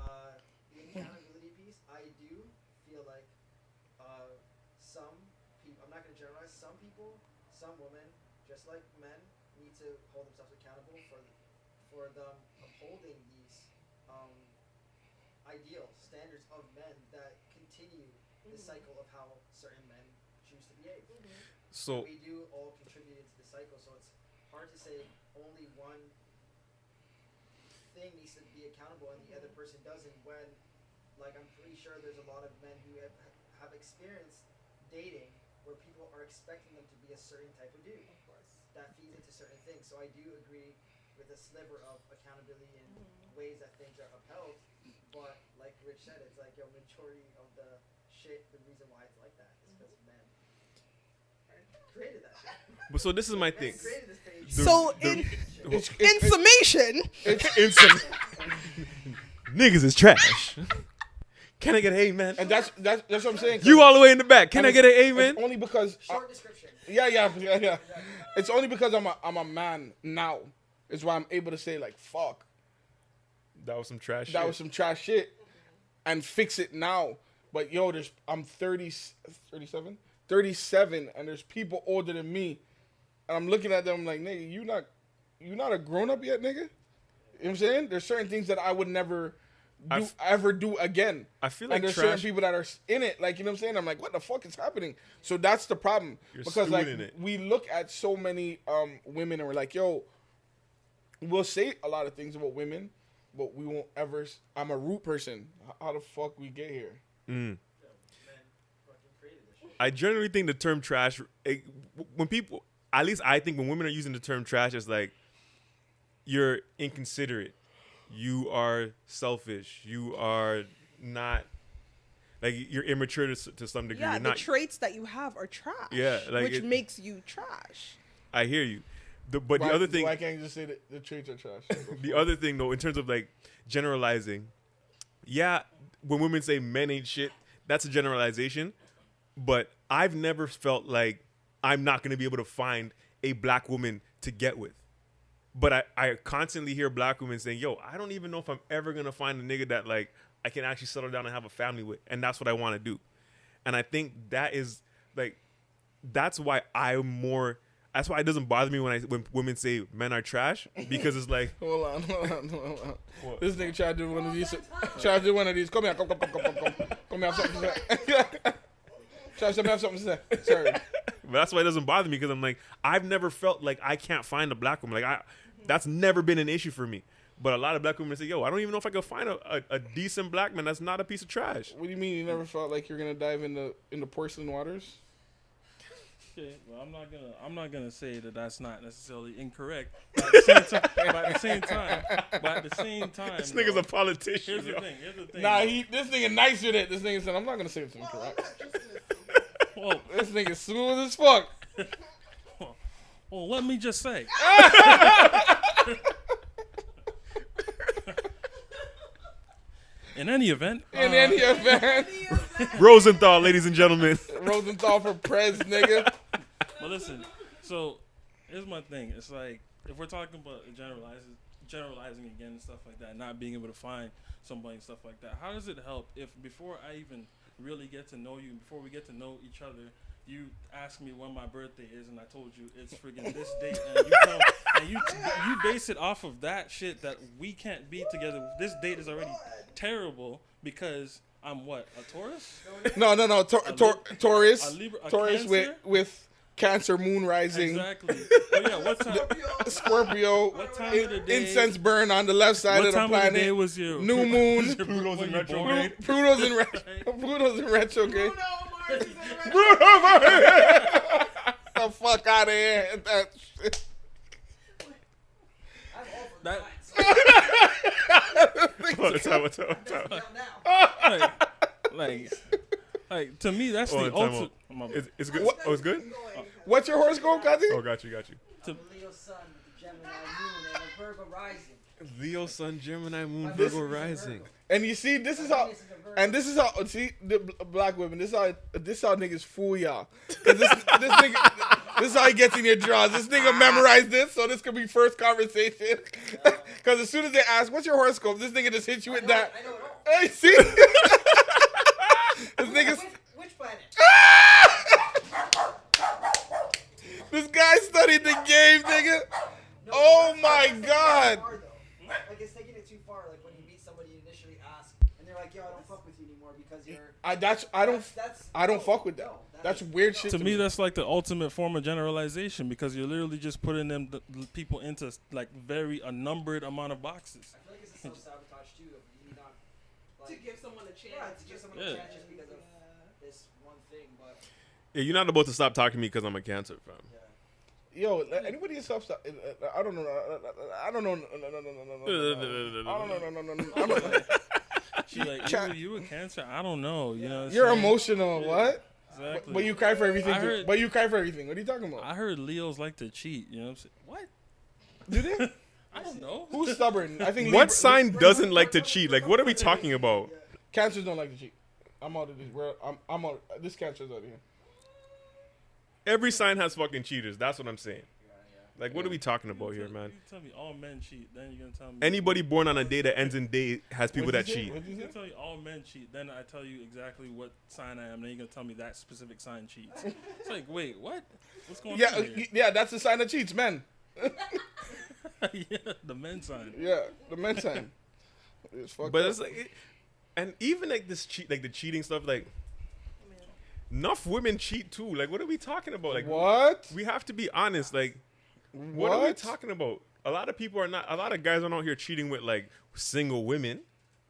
Uh, the accountability piece, I do feel like uh, some people, I'm not going to generalize, some people, some women, just like men, need to hold themselves accountable for for them upholding these um, ideal standards of men that continue the mm-hmm. cycle of how certain men choose to behave. Mm-hmm. So we do all contribute into the cycle, so it's hard to say only one thing needs to be accountable and the other mm-hmm. person doesn't. When, like, I'm pretty sure there's a lot of men who have, have experienced dating where people are expecting them to be a certain type of dude. Of course. That feeds into certain things. So I do agree with a sliver of accountability in ways that things are upheld. But like Rich said, it's like yo, majority of the shit, the reason why it's like that is because men created that shit. But so this is my thing. Created this page. So the- in It's, in it's, summation, In some- niggas is trash. Can I get an amen? and that's that's that's what I'm saying. 'cause- You all the way in the back. Can I get an it's amen? only because I- Short description. Yeah, yeah, yeah, yeah. It's only because I'm a I'm a man now. Is why I'm able to say like fuck. That was some trash. That shit. was some trash shit, and fix it now. But yo, there's I'm 30, 37, 37, and there's people older than me, and I'm looking at them like nigga, you not you not a grown up yet, nigga. You know what I'm saying? There's certain things that I would never do I've- ever do again. I feel and like there's certain people that are in it, like you know what I'm saying. I'm like, what the fuck is happening? So that's the problem because like it. we look at so many um women and we're like, yo, we'll say a lot of things about women, but we won't ever. I'm a root person. How the fuck we get here? Mm. Fucking created this shit. I generally think the term trash, it, when people, at least I think when women are using the term trash, it's like you're inconsiderate, you are selfish, you are not, like you're immature to, to some degree. yeah, you're the not, traits that you have are trash. Yeah, like which it- makes you trash. I hear you. The, but Why- the other thing, why can't you just say that the traits are trash? the other thing though, in terms of like generalizing, yeah, when women say men ain't shit, that's a generalization. But I've never felt like I'm not gonna be able to find a black woman to get with. But I, I constantly hear black women saying, yo, I don't even know if I'm ever gonna find a nigga that like I can actually settle down and have a family with. And that's what I wanna do. And I think that is like that's why I'm more that's why it doesn't bother me when I when women say men are trash because it's like hold on, hold on, hold on. What? This nigga tried to do one of these. Tried to do one of these. Come here, come, come, come, come, come, come. Come here, have something to say. Try to have something to say. Sorry. But that's why it doesn't bother me because I'm like I've never felt like I can't find a black woman. Like I, that's never been an issue for me. But a lot of black women say, "Yo, I don't even know if I could find a, a, a decent black man that's not a piece of trash." What do you mean you never felt like you're gonna dive into into porcelain waters? Okay, well, I'm not gonna I'm not gonna say that that's not necessarily incorrect. But at the same time, but at the same time, but at the same time, This nigga's though, a politician. Here's the thing. Here's the thing. Nah, though. he this nigga nice with it. This nigga said, I'm not gonna say it's incorrect. Well, This nigga smooth as fuck. well, let me just say. In any event, In uh, any event, Rosenthal, ladies and gentlemen. Rosenthal for prez, nigga. But listen, so here's my thing. It's like if we're talking about generalizing, generalizing again and stuff like that, not being able to find somebody and stuff like that. How does it help if before I even really get to know you, before we get to know each other, you ask me when my birthday is, and I told you it's friggin' this date, and you tell, and you you base it off of that shit that we can't be together. This date is already terrible because I'm what a Taurus. No, no, no. Tor- A Tor- Lib- Taurus, a Libra- a Taurus with Cancer? with Cancer moon rising, Exactly. But yeah, what time? Scorpio, What time in- of the day- incense burn on the left side What of the time of the day planet. was your New moon. Pluto's in you born? retrograde. Pluto's in retro. Pluto's in retrograde. Bruno Mars is in the fuck out of here. That shit. I'm all for That- that. What's up? What's up? What's up? Now, now. like, like Like to me, that's Oh, the time ultimate. my- It's, it's good. What- Oh, it's good. What's your horoscope, Kazi? Oh, got you, got you. I'm a Leo sun with a Gemini moon and a Virgo rising. Leo, Sun, Gemini, Moon, My Virgo, Venus is a rising. And you see, this is how, Venus is a Virgo. and this is how. See, the black women. This is how. This is how niggas fool y'all. 'Cause this, this nigga. This is how he gets in your draws. This nigga memorized this, so this could be first conversation. Because as soon as they ask, "What's your horoscope?" This nigga just hits you with know, that. I know it all. Hey, see? this nigga's. Which, which planet? This guy studied the game, nigga. No, Oh my that's taking God. I that's I don't That's, that's, I don't no, fuck with that. no, That's is- weird no. shit to me, that's like the ultimate form of generalization because you're literally just putting them the, the people into like very a numbered amount of boxes. I feel like it's a self sabotage too. Of you not To give someone a chance. yeah, to give someone Yeah. a chance just because of this one thing. But Yeah, you're not about to stop talking to me because I'm a Cancer, fam. yeah, Yo, anybody in self I don't know. I don't know. No, no, no, no, no, no, no, no. I don't know. No, no, no, no. I'm a- She like Ca- you, you a cancer? I don't know. You know, you're saying? emotional. What? Exactly. But you cry for everything. I heard- But you cry for everything. What are you talking about? I heard Leos like to cheat. You know what I'm saying? What? Do they? I don't know. Who's stubborn? I think What Libra- sign doesn't like to cheat? Like, what are we talking about? Cancers don't like to cheat. I'm out of this. We're, I'm. I'm out. This cancer's out of here. Every sign has fucking cheaters. That's what I'm saying. Like, what are we talking about here, man? You tell me all men cheat, then you're gonna tell me Anybody born on a day that ends in day has people that say? cheat. What'd you You say? tell me all men cheat, then I tell you exactly what sign I am, then you're gonna tell me that specific sign cheats. It's like, wait, what? What's going Yeah, on here? yeah. That's the sign that cheats, men. yeah, the men sign. Yeah, the men sign. It's fucked But up. it's like, it, and even like this cheat, like the cheating stuff, like enough women cheat too. Like, what are we talking about? Like, what? we have to be honest. Like, what, are we talking about? A lot of people are not. A lot of guys are out here cheating with like single women.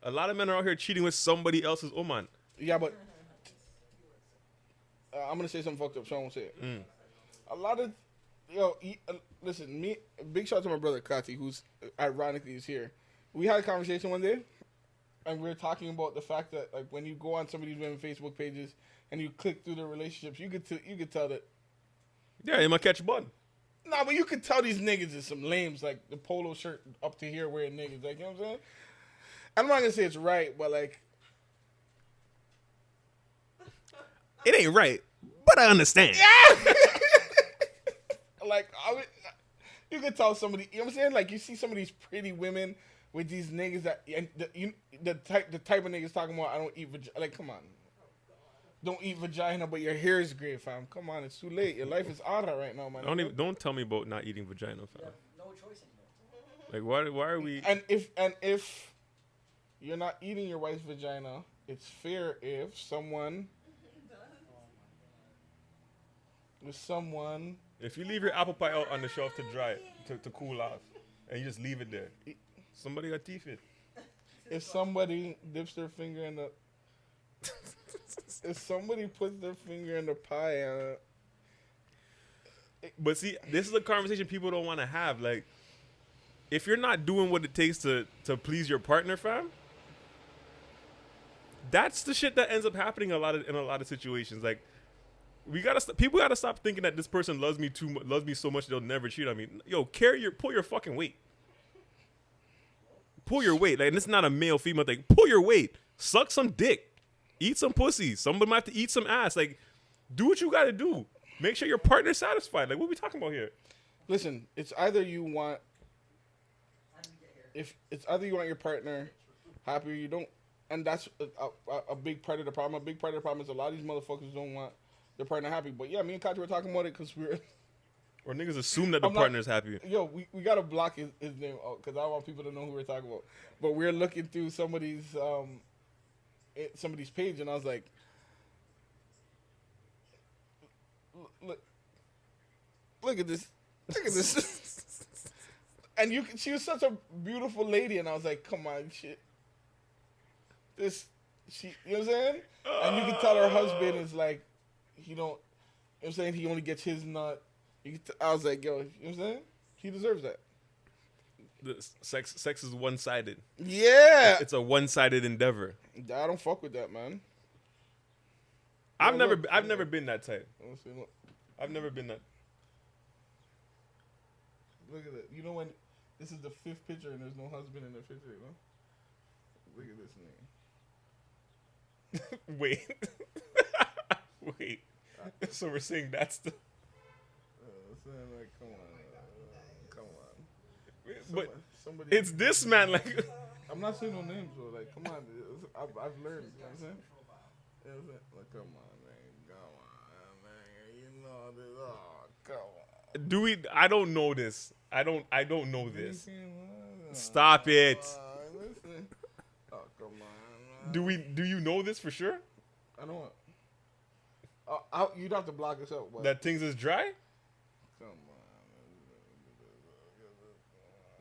A lot of men are out here cheating with somebody else's woman. Yeah, but uh, I'm gonna say something fucked up, so I won't say it. Mm. A lot of yo, uh, listen, me. Big shout out to my brother Kati, who's uh, ironically is here. We had a conversation one day, and we were talking about the fact that like when you go on some of these women Facebook pages and you click through their relationships, you could t- you could tell that. Yeah, you might catch bun. Nah, but you could tell these niggas is some lames, like the polo shirt up to here wearing niggas, like you know what I'm saying. I'm not gonna say it's right, but like It ain't right, but I understand. Yeah. like I would, you could tell somebody. You know what I'm saying? Like you see some of these pretty women with these niggas that and the, you, the type the type of niggas talking about. I don't eat vagina. Like come on, don't eat vagina, but your hair is great, fam. Come on, it's too late. Your life is ara right now, man. Don't even don't tell me about not eating vagina, you fam. have no choice anymore. Like why why are we? And if and if you're not eating your wife's vagina, it's fair if someone. If someone If you leave your apple pie out on the shelf to dry, to, to cool off, and you just leave it there, somebody got teeth it. if somebody dips their finger in the if somebody puts their finger in the pie uh, But see, this is a conversation people don't want to have. Like, if you're not doing what it takes to to please your partner, fam, that's the shit that ends up happening a lot of in a lot of situations. Like, we gotta st- people gotta stop thinking that this person loves me too mu- loves me so much they'll never cheat on me. Yo, carry your pull your fucking weight. Pull your weight. Like, and it's not a male female thing. Pull your weight. Suck some dick. Eat some pussy. Somebody might have to eat some ass. Like, do what you gotta do. Make sure your partner's satisfied. Like, what we talking about here? listen it's either you want if it's either you want your partner happy or you don't and that's a, a, a big part of the problem a big part of the problem is a lot of these motherfuckers don't want their partner happy but yeah me and Katya were talking about it because we're Or niggas assume that the I'm not- partner's happy. yo we, we gotta block his, his name out because i want people to know who we're talking about but we're looking through somebody's um somebody's page and i was like look look at this look at this. And you she was such a beautiful lady and i was like come on shit. This she you know what i'm saying? And you can tell her husband is like he don't you know what i'm saying? He only gets his nut. I was like yo you know what i'm saying? He deserves that sex sex is one sided. yeah It's a one sided endeavor. i don't fuck with that man I've never, look. I've never been that type. See. I've never been that. Look at that. You know when this is the fifth picture and there's no husband in the picture, you know? Look at this name. Wait, wait. So we're saying that's the. Uh, so like, uh, come on. But Somebody, it's this man. Like, I'm not saying no names, bro. Like, come on. I've, I've learned. You know what I'm saying? You know what I'm saying? Like, come on, man. Come on, man. You know this. Oh, come on. do we? I don't know this. I don't. I don't know this. Stop it. Oh, come on. Do we? Do you know this for sure? I don't. Uh, I, you'd have to block us out, but That things is dry. come on.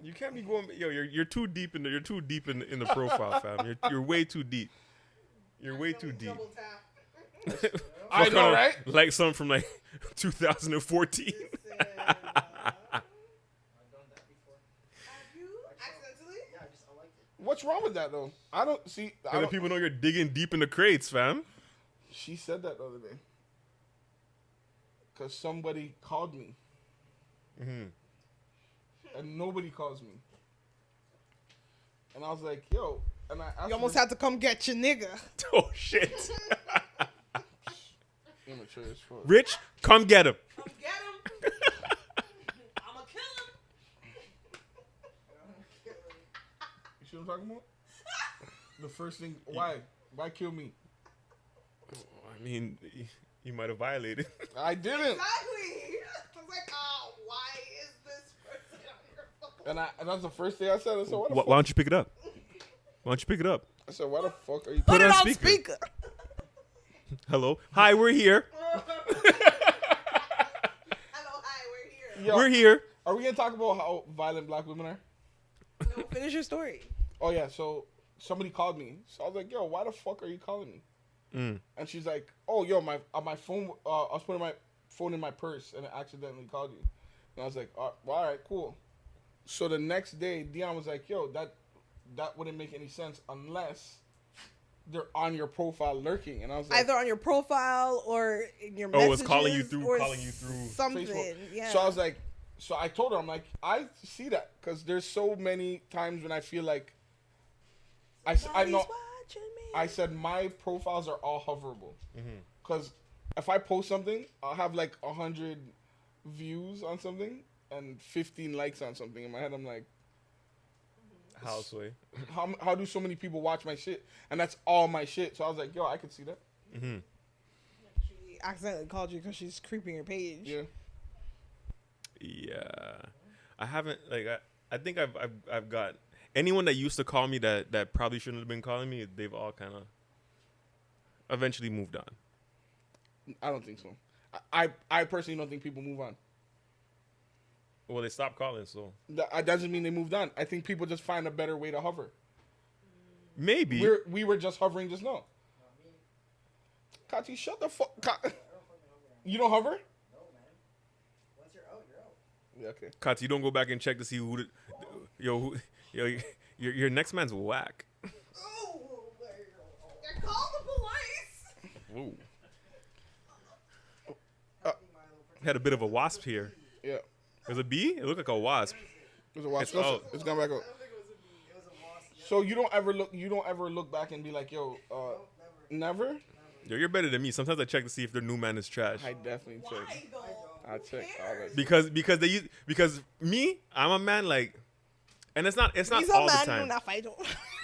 You can't be going. Yo, you're you're too deep in the. You're too deep in the, in the profile, fam. You're you're way too deep. You're way too deep. I know, right? Like something from like 2014. Listen, uh, I've done that before. have you accidentally? Yeah, I just I liked it. What's wrong with that though? I don't see. I don't, people know you're digging deep in the crates, fam. she said that the other day. Cause somebody called me, Mhm. And nobody calls me. And I was like, "Yo," and I asked You almost her, had to come get your nigga. Oh shit. immature as fuck. Rich, come get him. Come get him. I'ma kill him. You see what I'm talking about? the first thing, why, why kill me? I mean, you might have violated. I didn't. Exactly. I was like, oh, And I, and that's the first thing I said. I said, "Why Why, why don't you pick it up? Why don't you pick it up? I said, "Why the fuck are you?" Put it it on on speaker. speaker. Hello. Hi, we're here. Hello, hi, we're here. Yo, We're here. Are we gonna talk about how violent black women are? No, finish your story. Oh yeah, so somebody called me. So I was like, "Yo, why the fuck are you calling me?" Mm. And she's like, "Oh, yo, my uh, my phone. Uh, I was putting my phone in my purse and I accidentally called you." And I was like, "Uh, well, "All right, cool." So the next day, Dion was like, "Yo, that that wouldn't make any sense unless they're on your profile lurking." And I was like, Either on your profile or in your Oh, messages. it's calling you through- or calling you through something. Facebook. Yeah. So I was like, so I told her, I'm like, I see that because there's so many times when I feel like I, s- I know Somebody's watching me. I said my profiles are all hoverable Mm-hmm. because if I post something, I'll have like a hundred views on something and 15 likes on something. In my head, I'm like, Houseway. how how do so many people watch my shit? And that's all my shit. So I was like, yo, I could see that. Mm-hmm. She accidentally called you because she's creeping your page. Yeah. Yeah, I haven't like I, I think I've, I've I've got anyone that used to call me that that probably shouldn't have been calling me. They've all kind of eventually moved on. I don't think so. I I, I personally don't think people move on. Well, they stopped calling, so That that doesn't mean they moved on. I think people just find a better way to hover. maybe. We're, we were just hovering just now. Kati, shut the fuck. Ka- you don't hover? Once you're out, you're out. Yeah, okay. Katz, you don't go back and check to see who, the, yo, who, yo, your your next man's whack. Oh, yeah, call the police. Whoa. Uh, Had a bit of a wasp here. Yeah. There's a bee. It looked like a wasp. It was a watch. It's It's, out. it's gone back out. So you don't ever look. You don't ever look back and be like, "Yo, uh, never." Yo, you're better than me. Sometimes I check to see if their new man is trash. I definitely check. Why? I check all that. Because because they use because me, I'm a man like, and it's not it's not He's all a the man time. not fight.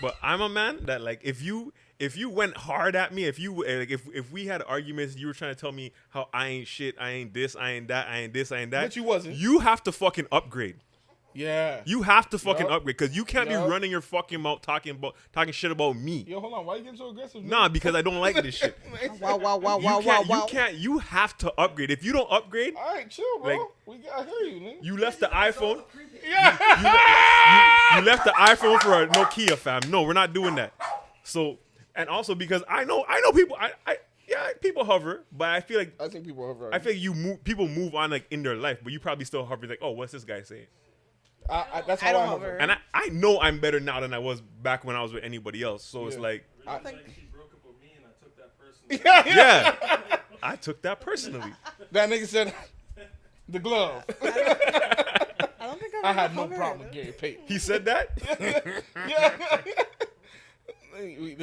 But I'm a man that like if you if you went hard at me, if you eh, like if if we had arguments, you were trying to tell me how I ain't shit, I ain't this, I ain't that, I ain't this, I ain't that. But you wasn't. You have to fucking upgrade. Yeah. You have to fucking Yup. upgrade because you can't Yup. be running your fucking mouth talking about talking shit about me. Yo, hold on. Why you getting so aggressive? Nah, because I don't like this shit. wow, wow, wow, You wow, wow, wow. You can't. You have to upgrade. If you don't upgrade, All right, chill, bro. Like- we got. I hear you, man. you left the iPhone. yeah. you, you left the iPhone for a Nokia, fam. No, we're not doing that. So, and also because I know, I know people. I, I, yeah, people hover, but I feel like I think people hover. I feel like you move. People move on like in their life, but you probably still hover. Like, oh, what's this guy saying? I, I, that's how I I, don't hover. hover. And I, I know I'm better now than I was back when I was with anybody else. So it's Yeah. like, I- It's like she broke up with me and I took that person. yeah, yeah. yeah, took that personally. That nigga said the glove. I don't think I've I had no problem with Gary Payton. He said that. Yeah.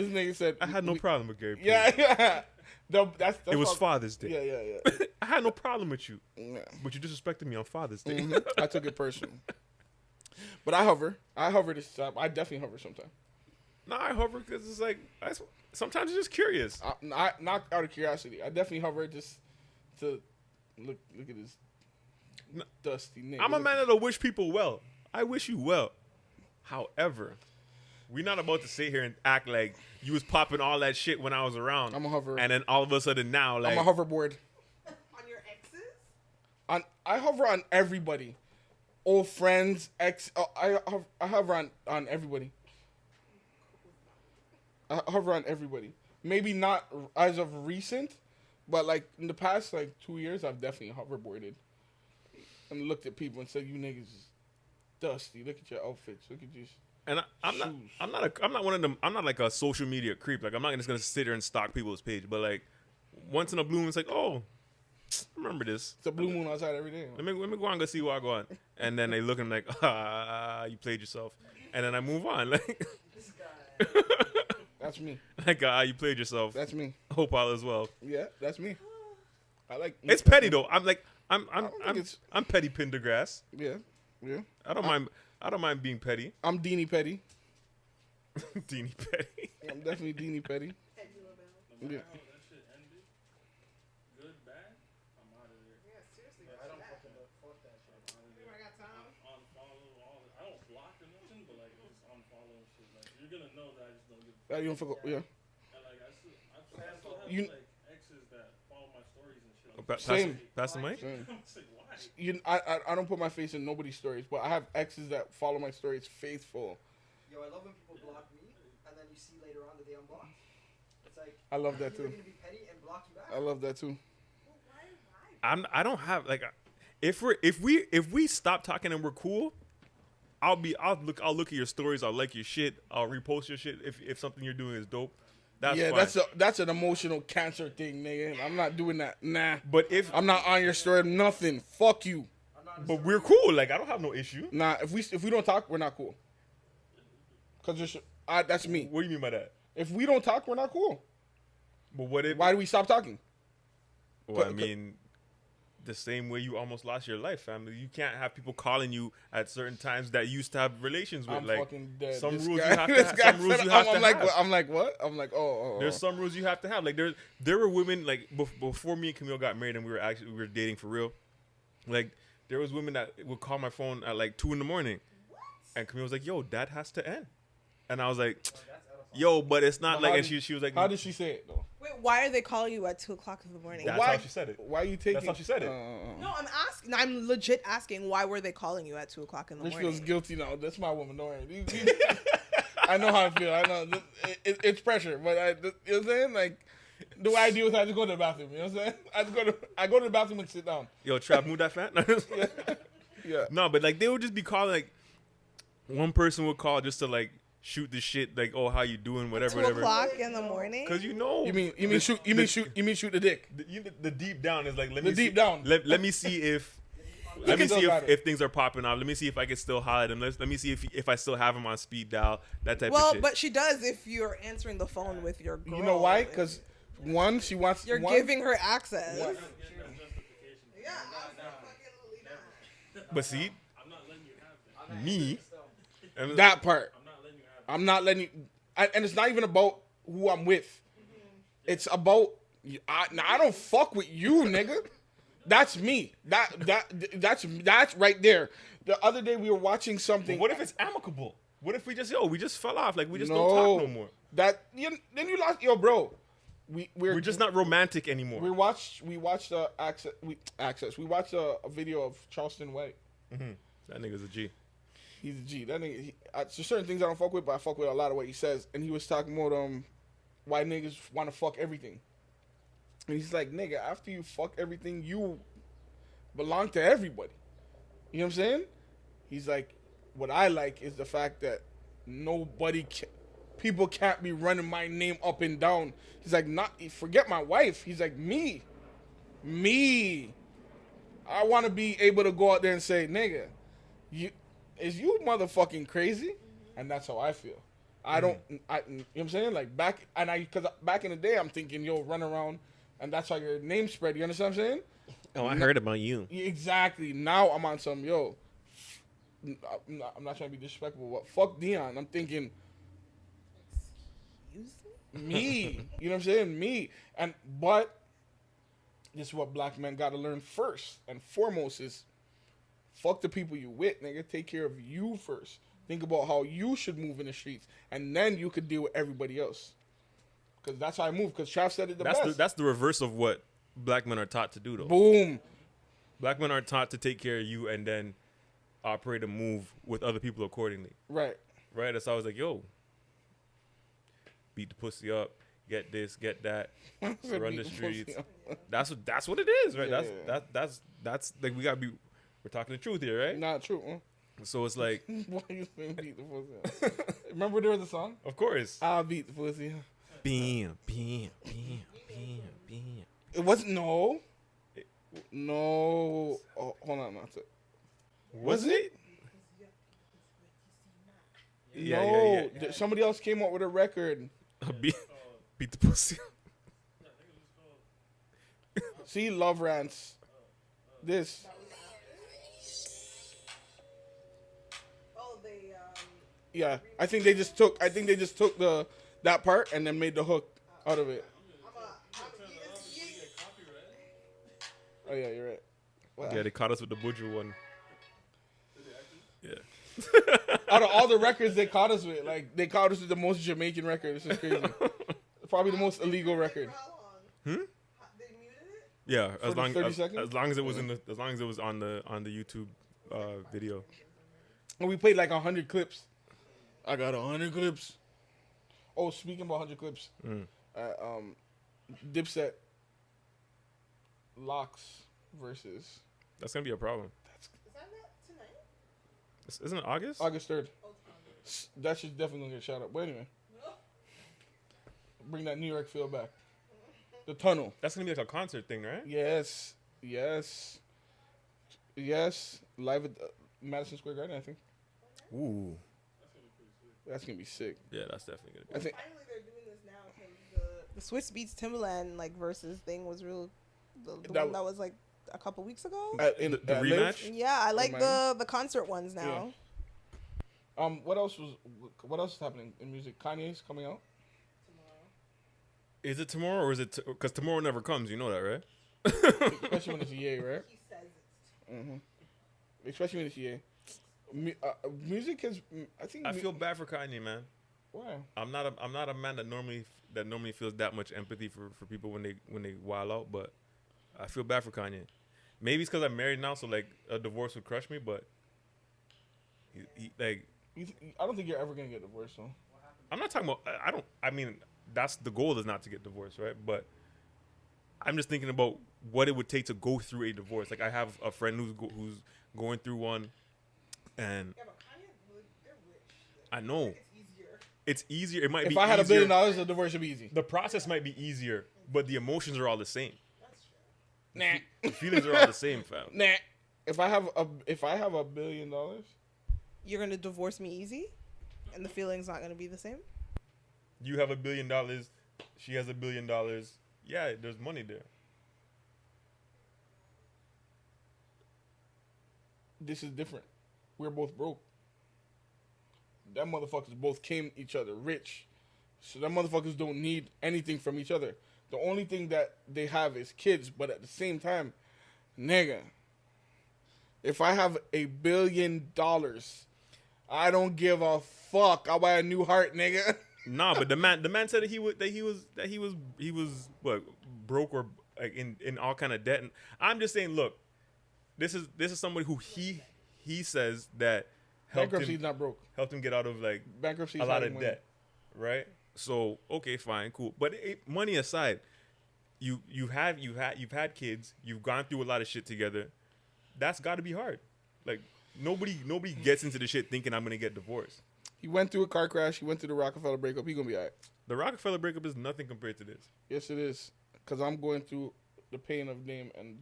This nigga said I had no we- problem with Gary. Payton. Yeah, yeah. The, that's, that's It was all- Father's Day. Yeah, yeah, yeah. I had no problem with you, yeah. but you disrespected me on Father's Day. Mhm. I took it personal. But I hover. I hover this time. I definitely hover sometimes. No, I hover because it's like I, sometimes it's just curious. I, not, not out of curiosity. I definitely hover just to look look at this No. dusty nigga. I'm a man that'll wish people well. I wish you well. However, we're not about to sit here and act like you was popping all that shit when I was around. I'm a hover. And then all of a sudden now, like, I'm a hoverboard. On your exes? On I hover on everybody, old friends, ex. Uh, I hov- I hover on on everybody. I hover on everybody. Maybe not as of recent, but like in the past like two years, I've definitely hoverboarded and looked at people and said, "You niggas is dusty. Look at your outfits. Look at you." And I, I'm not, I'm not, a, I'm not one of them. I'm not like a social media creep. Like, I'm not just gonna sit there and stalk people's page. But like, once in a blue moon, it's like, oh, remember this. It's a blue moon outside every day. Let me let me go on and go see what I go on. And then they look at me like, ah, you played yourself. And then I move on. Like, This guy. That's me. like ah, you played yourself. That's me. Hope all is well. Yeah, that's me. I like. It's petty though. I'm like, I'm I'm I'm, I'm petty Pendergrass. Yeah, yeah. I don't mind. I don't mind being petty. I'm Deanie Petty. Deanie petty. I'm definitely Deanie Petty. No Yeah. matter how that shit ended, good, bad, I'm out of there. Yeah, seriously. I don't fucking know. Fuck that shit. I got time. Unfollow all. I don't block or but like just unfollow shit. Like you're gonna know that I just don't give. a Uh, you don't fuck. Yeah. And like I still, I still have You- like exes that follow my stories and shit. Pa- pass, Same. pass the mic. Same. I'm just like, why? You, I, I, I don't put my face in nobody's stories, but I have exes that follow my stories faithful. Yo, I love when people block me, and then you see later on that they unblock. It's like I love that too. gonna be petty and block you back. I love that too. I'm. I don't have like. If we're if we if we stop talking and we're cool, I'll be. I'll look. I'll look at your stories. I'll like your shit. I'll repost your shit if if something you're doing is dope. That's yeah, fine. that's a that's an emotional cancer thing, nigga. I'm not doing that. Nah. but if I'm not on your story. Nothing. Fuck you. But we're cool. Like I don't have no issue. Nah. If we if we don't talk, we're not cool. Cause there's, I, that's me. What do you mean by that? If we don't talk, we're not cool. But what if? Why do we stop talking? Well, I mean, the same way you almost lost your life, family. You can't have people calling you at certain times that you used to have relations with. I'm like fucking dead. some This rules guy- you have to have. Some rules you have I'm, to like, have. what? I'm like, what? I'm like, oh, oh, oh. There's some rules you have to have. Like there, there were women like bef- before me and Camille got married and we were actually we were dating for real. Like there was women that would call my phone at like two in the morning, and Camille was like, "Yo, that has to end," and I was like, "Yo, but it's not But like." And she she was like, How did she say it though? Wait, why are they calling you at two o'clock in the morning? That's why how she said it. Why are you taking? That's how she said it. Uh, No, I'm asking. I'm legit asking. Why were they calling you at two o'clock in the Rich morning? feels guilty now. That's my woman. Don't worry. You- you- I know how I feel. I know it, it, it's pressure, but I, you know what I'm saying? Like the way I deal with, it, I just go to the bathroom. You know what I'm saying? I just go to I go to the bathroom and sit down. Yo, trap, move that fat. Yeah. no, but like they would just be calling like one person would call just to like shoot the shit like oh how you doing whatever Two whatever o'clock in the morning. because you know You mean you mean the- shoot you the- mean shoot you mean shoot the dick? the, you, the deep down is like let The me deep see, down. Let, let me see if let me see if, if things are popping off. Let me see if I can still holler at him. Let, let me see if if I still have him on speed dial. That type well, of shit. but she does if you're answering the phone with your girl. You know why? Because one, she wants you're one, giving her access. What? Yeah, but see I'm not letting you have that. me that part. I'm not letting you. I'm not letting you. I, and it's not even about who I'm with. It's about I, now I don't fuck with you, nigga. That's me. That that that's that's right there. The other day we were watching something. what if it's amicable? What if we just yo we just fell off like we just no, don't talk no more. That you, then you lost yo, bro. We we're, We're just not romantic anymore. we watched we watched uh, access we access we watched a, a video of Charleston White. that nigga's a G. He's a G. That nigga. He, uh, there's certain things I don't fuck with, but I fuck with a lot of what he says. And he was talking about um, why niggas want to fuck everything. And he's like, nigga, after you fuck everything, you belong to everybody. You know what I'm saying? He's like, what I like is the fact that nobody can, people can't be running my name up and down. He's like, not forget my wife. He's like, me. Me, I want to be able to go out there and say, "Nigga, you is you motherfucking crazy," and that's how I feel. I mm. don't. Mm, I, mm, you know what I'm saying? Like back and I, because back in the day, I'm thinking, yo, run around, and that's how your name spread. You understand what I'm saying? Oh, I heard about you. Exactly. Now I'm on some yo. Uh, I'm not, I'm not trying to be disrespectful, but fuck Dion. I'm thinking Excuse me? me. you know what I'm saying? Me. And but this is what black men gotta learn first and foremost is fuck the people you with, nigga. Take care of you first. Think about how you should move in the streets, and then you could deal with everybody else. Cause that's how I move. Cause Trav said it the That's best. the that's the reverse of what black men are taught to do, though. Boom. Black men are taught to take care of you and then operate and move with other people accordingly. Right. Right? That's why I was like, yo, beat the pussy up, get this, get that, run the streets. That's what that's what it is, right? Yeah, that's that that's that's like we gotta be we're talking the truth here, right? Not true. Huh? So it's like, Why you saying beat the pussy? Remember there was a song? of course. I'll beat the pussy. Bam, bam, bam, bam, bam. It wasn't no. No. Oh, hold on, not it. Was it? Yeah, no, yeah, yeah. somebody else came up with a record. beat, beat the pussy. See, love rants. This. Yeah, I think they just took. I think they just took the that part and then made the hook out of it. I'm a, I'm, it's, you, Oh yeah, you're right. Wow. Yeah, they caught us with the Buju one. Yeah. Out of all the records they caught us with, like they caught us with the most Jamaican record. This is crazy. Probably the most illegal record. Hmm? How- They muted it? Yeah, as long as, as long as it was in the as long as it was on the on the YouTube uh, video. And we played like hundred clips. I got hundred clips. Oh, speaking about hundred clips, Mm. uh, um, Dipset LOX versus That's gonna be a problem. Is that not tonight? Is- Isn't it August? August third. Oh, it's August. S- That should definitely gonna get shot up. But anyway, bring that New York feel back. The tunnel. That's gonna be like a concert thing, right? Yes, yes, yes. Live at uh, Madison Square Garden. I think Ooh. That's gonna be sick. Yeah, that's definitely gonna be. I think Finally, they're doing this now because the the Swizz Beatz Timbaland like versus thing was real. The, the That one that was like a couple weeks ago. at, in, The- the at Live. rematch? yeah, I like the the concert ones now. Um, what else was? What else is happening in music? Kanye's coming out. Tomorrow. Is it tomorrow or is it? Because tomorrow never comes. You know that, right? especially when it's EA, right? He says it's hmm Especially when it's EA. Mu- uh, music is. mm, I think. I mu- feel bad for Kanye, man. Why? I'm not a I'm not a man that normally that normally feels that much empathy for, for people when they when they wild out, but I feel bad for Kanye. Maybe it's because I'm married now, so like a divorce would crush me. But he, he, like You th- I don't think you're ever gonna get divorced, though. I'm not talking about. I- I don't. I mean, that's the goal is not to get divorced, right? But I'm just thinking about what it would take to go through a divorce. Like I have a friend who's go, who's going through one, and yeah, but Kanye, really- they're rich. I know It's easier. It might If be. If I had a billion dollars, the divorce would be easy. the process might be easier, but the emotions are all the same. That's true. Nah, The feelings are all the same, fam. nah. If I have a if I have a billion dollars, You're gonna divorce me easy, and the feeling's not gonna be the same. You have a billion dollars, she has a billion dollars. Yeah, there's money there. this is different. We're both broke. Them motherfuckers both came each other rich. So them motherfuckers don't need anything from each other. The only thing that they have is kids, but at the same time, nigga, if I have a billion dollars, I don't give a fuck. I'll buy a new heart, nigga. Nah, but the man, the man said that he would, that he was, that he was, he was what broke or like in in all kind of debt. And I'm just saying, look, this is this is somebody who he he says that helped Bankruptcy's him not broke. helped him get out of like Bankruptcy a lot of debt, right? So okay, fine, cool. But it, money aside, you you have you had you've had kids, you've gone through a lot of shit together. That's got to be hard. Like nobody nobody gets into the shit thinking I'm gonna get divorced. He went through a car crash. He went through the Rockefeller breakup. He gonna be alright. The Rockefeller breakup is nothing compared to this. Yes, it is. Cause I'm going through the pain of name and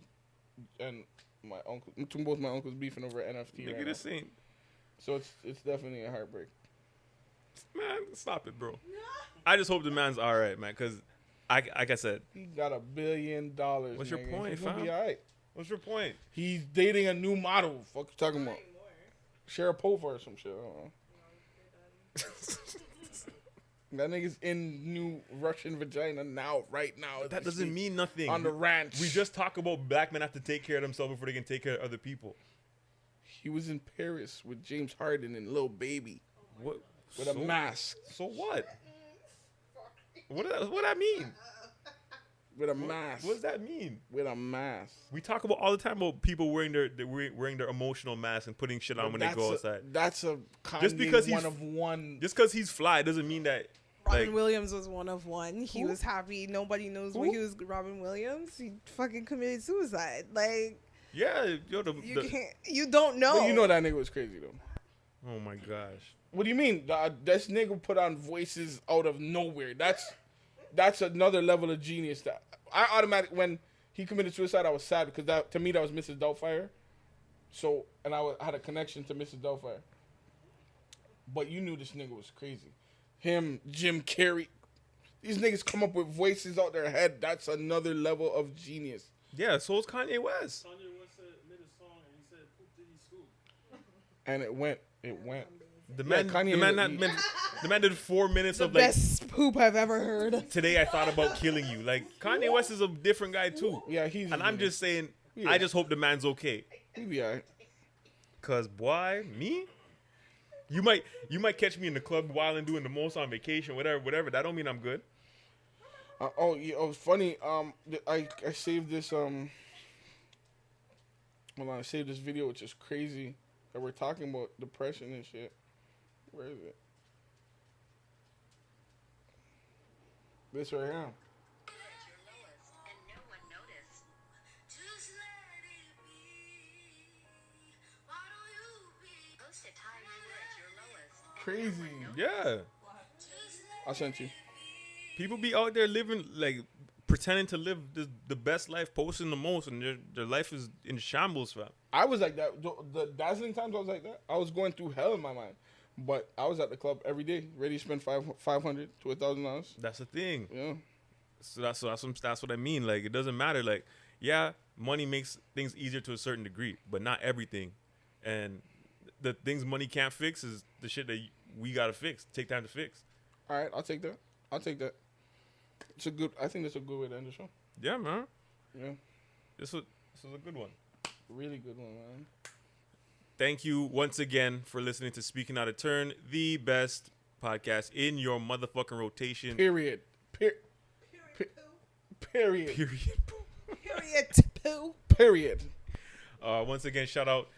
and my uncle, to both my uncles beefing over NFT. Nigga, Right now. this ain't. So it's it's definitely a heartbreak. Man, stop it, bro. I just hope the man's all right, man. Cause, I like I said, He got a billion dollars. What's your point, He's gonna be fam? all right. what's your point? He's dating a new model. Fuck you talking about? Sharapova or some shit. I don't know. That nigga's in new Russian vagina now, right now. That doesn't mean nothing. on the ranch. we just talk about black men have to take care of themselves before they can take care of other people. he was in Paris with James Harden and Lil Baby What? with so, a mask. So what? What does that, what that mean? With a mask. What does that mean? With a mask. We talk about all the time about people wearing their, their wearing their emotional mask and putting shit on when they go a- outside. That's a Just because he's- one of one. Just because he's fly doesn't mean that. Robin Like, Williams was one of one. He Who? was happy. Nobody knows Who? where he was. Robin Williams. He fucking committed suicide. Like yeah, yo, the, you the- can't. You don't know. But you know that nigga was crazy though. oh my gosh. What do you mean? Uh, this nigga put on voices out of nowhere. That's that's another level of genius. That I automatic when he committed suicide, I was sad because that to me that was Mrs. Doubtfire. So and I wa- had a connection to Mrs. Doubtfire. But you knew this nigga was crazy. Him, Jim Carrey. These niggas come up with voices out their head. That's another level of genius. Yeah, so is Kanye West. Kanye West said, made a song and he said, "Poop did he scoop?" And it went. It went. The Yeah, man, Kanye the man, is- that man, the man did four minutes the of like. best poop I've ever heard. Today I thought about killing you. Like Kanye West is a different guy too. Yeah, he's. And I'm just saying, Yeah. I just hope the man's okay. He be alright. Cause boy, me, you might you might catch me in the club while and doing the most on vacation, whatever, whatever. That don't mean I'm good. Uh, oh, yeah, oh, funny. Um, I I saved this. Um, hold on, I saved this video, which is crazy. That we're talking about depression and shit. Where is it? This right here. Crazy. Yeah, I sent you. people be out there living like pretending to live the, the best life, posting the most, and their their life is in shambles, fam. I was like that. The, the dazzling times I was like that. I was going through hell in my mind, but I was at the club every day, ready to spend five five hundred to a thousand dollars. That's the thing. Yeah. So that's so that's what, that's what I mean. Like it doesn't matter. Like yeah, money makes things easier to a certain degree, but not everything. And the things money can't fix is the shit that we gotta fix. Take time to fix. All right, I'll take that. I'll take that. It's a good. I think that's a good way to end the show. Yeah, man. Yeah, This was this was a good one. really good one, man. Thank you once again for listening to Speaking Out of Turn, the best podcast in your motherfucking rotation. Period. Per- period. Period. Period. Poo. Period. Uh, once again, shout out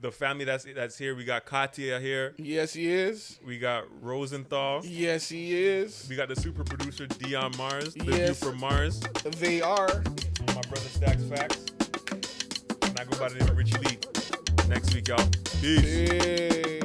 the family that's that's here. We got Katia here. Yes, he is. We got Rosenthal. Yes, he is. We got the super producer Dion Mars, the Yes. from Mars. They are. My brother Stacks Facts. And I go by the name of Richie Lee. Next week, y'all. Peace. Peace.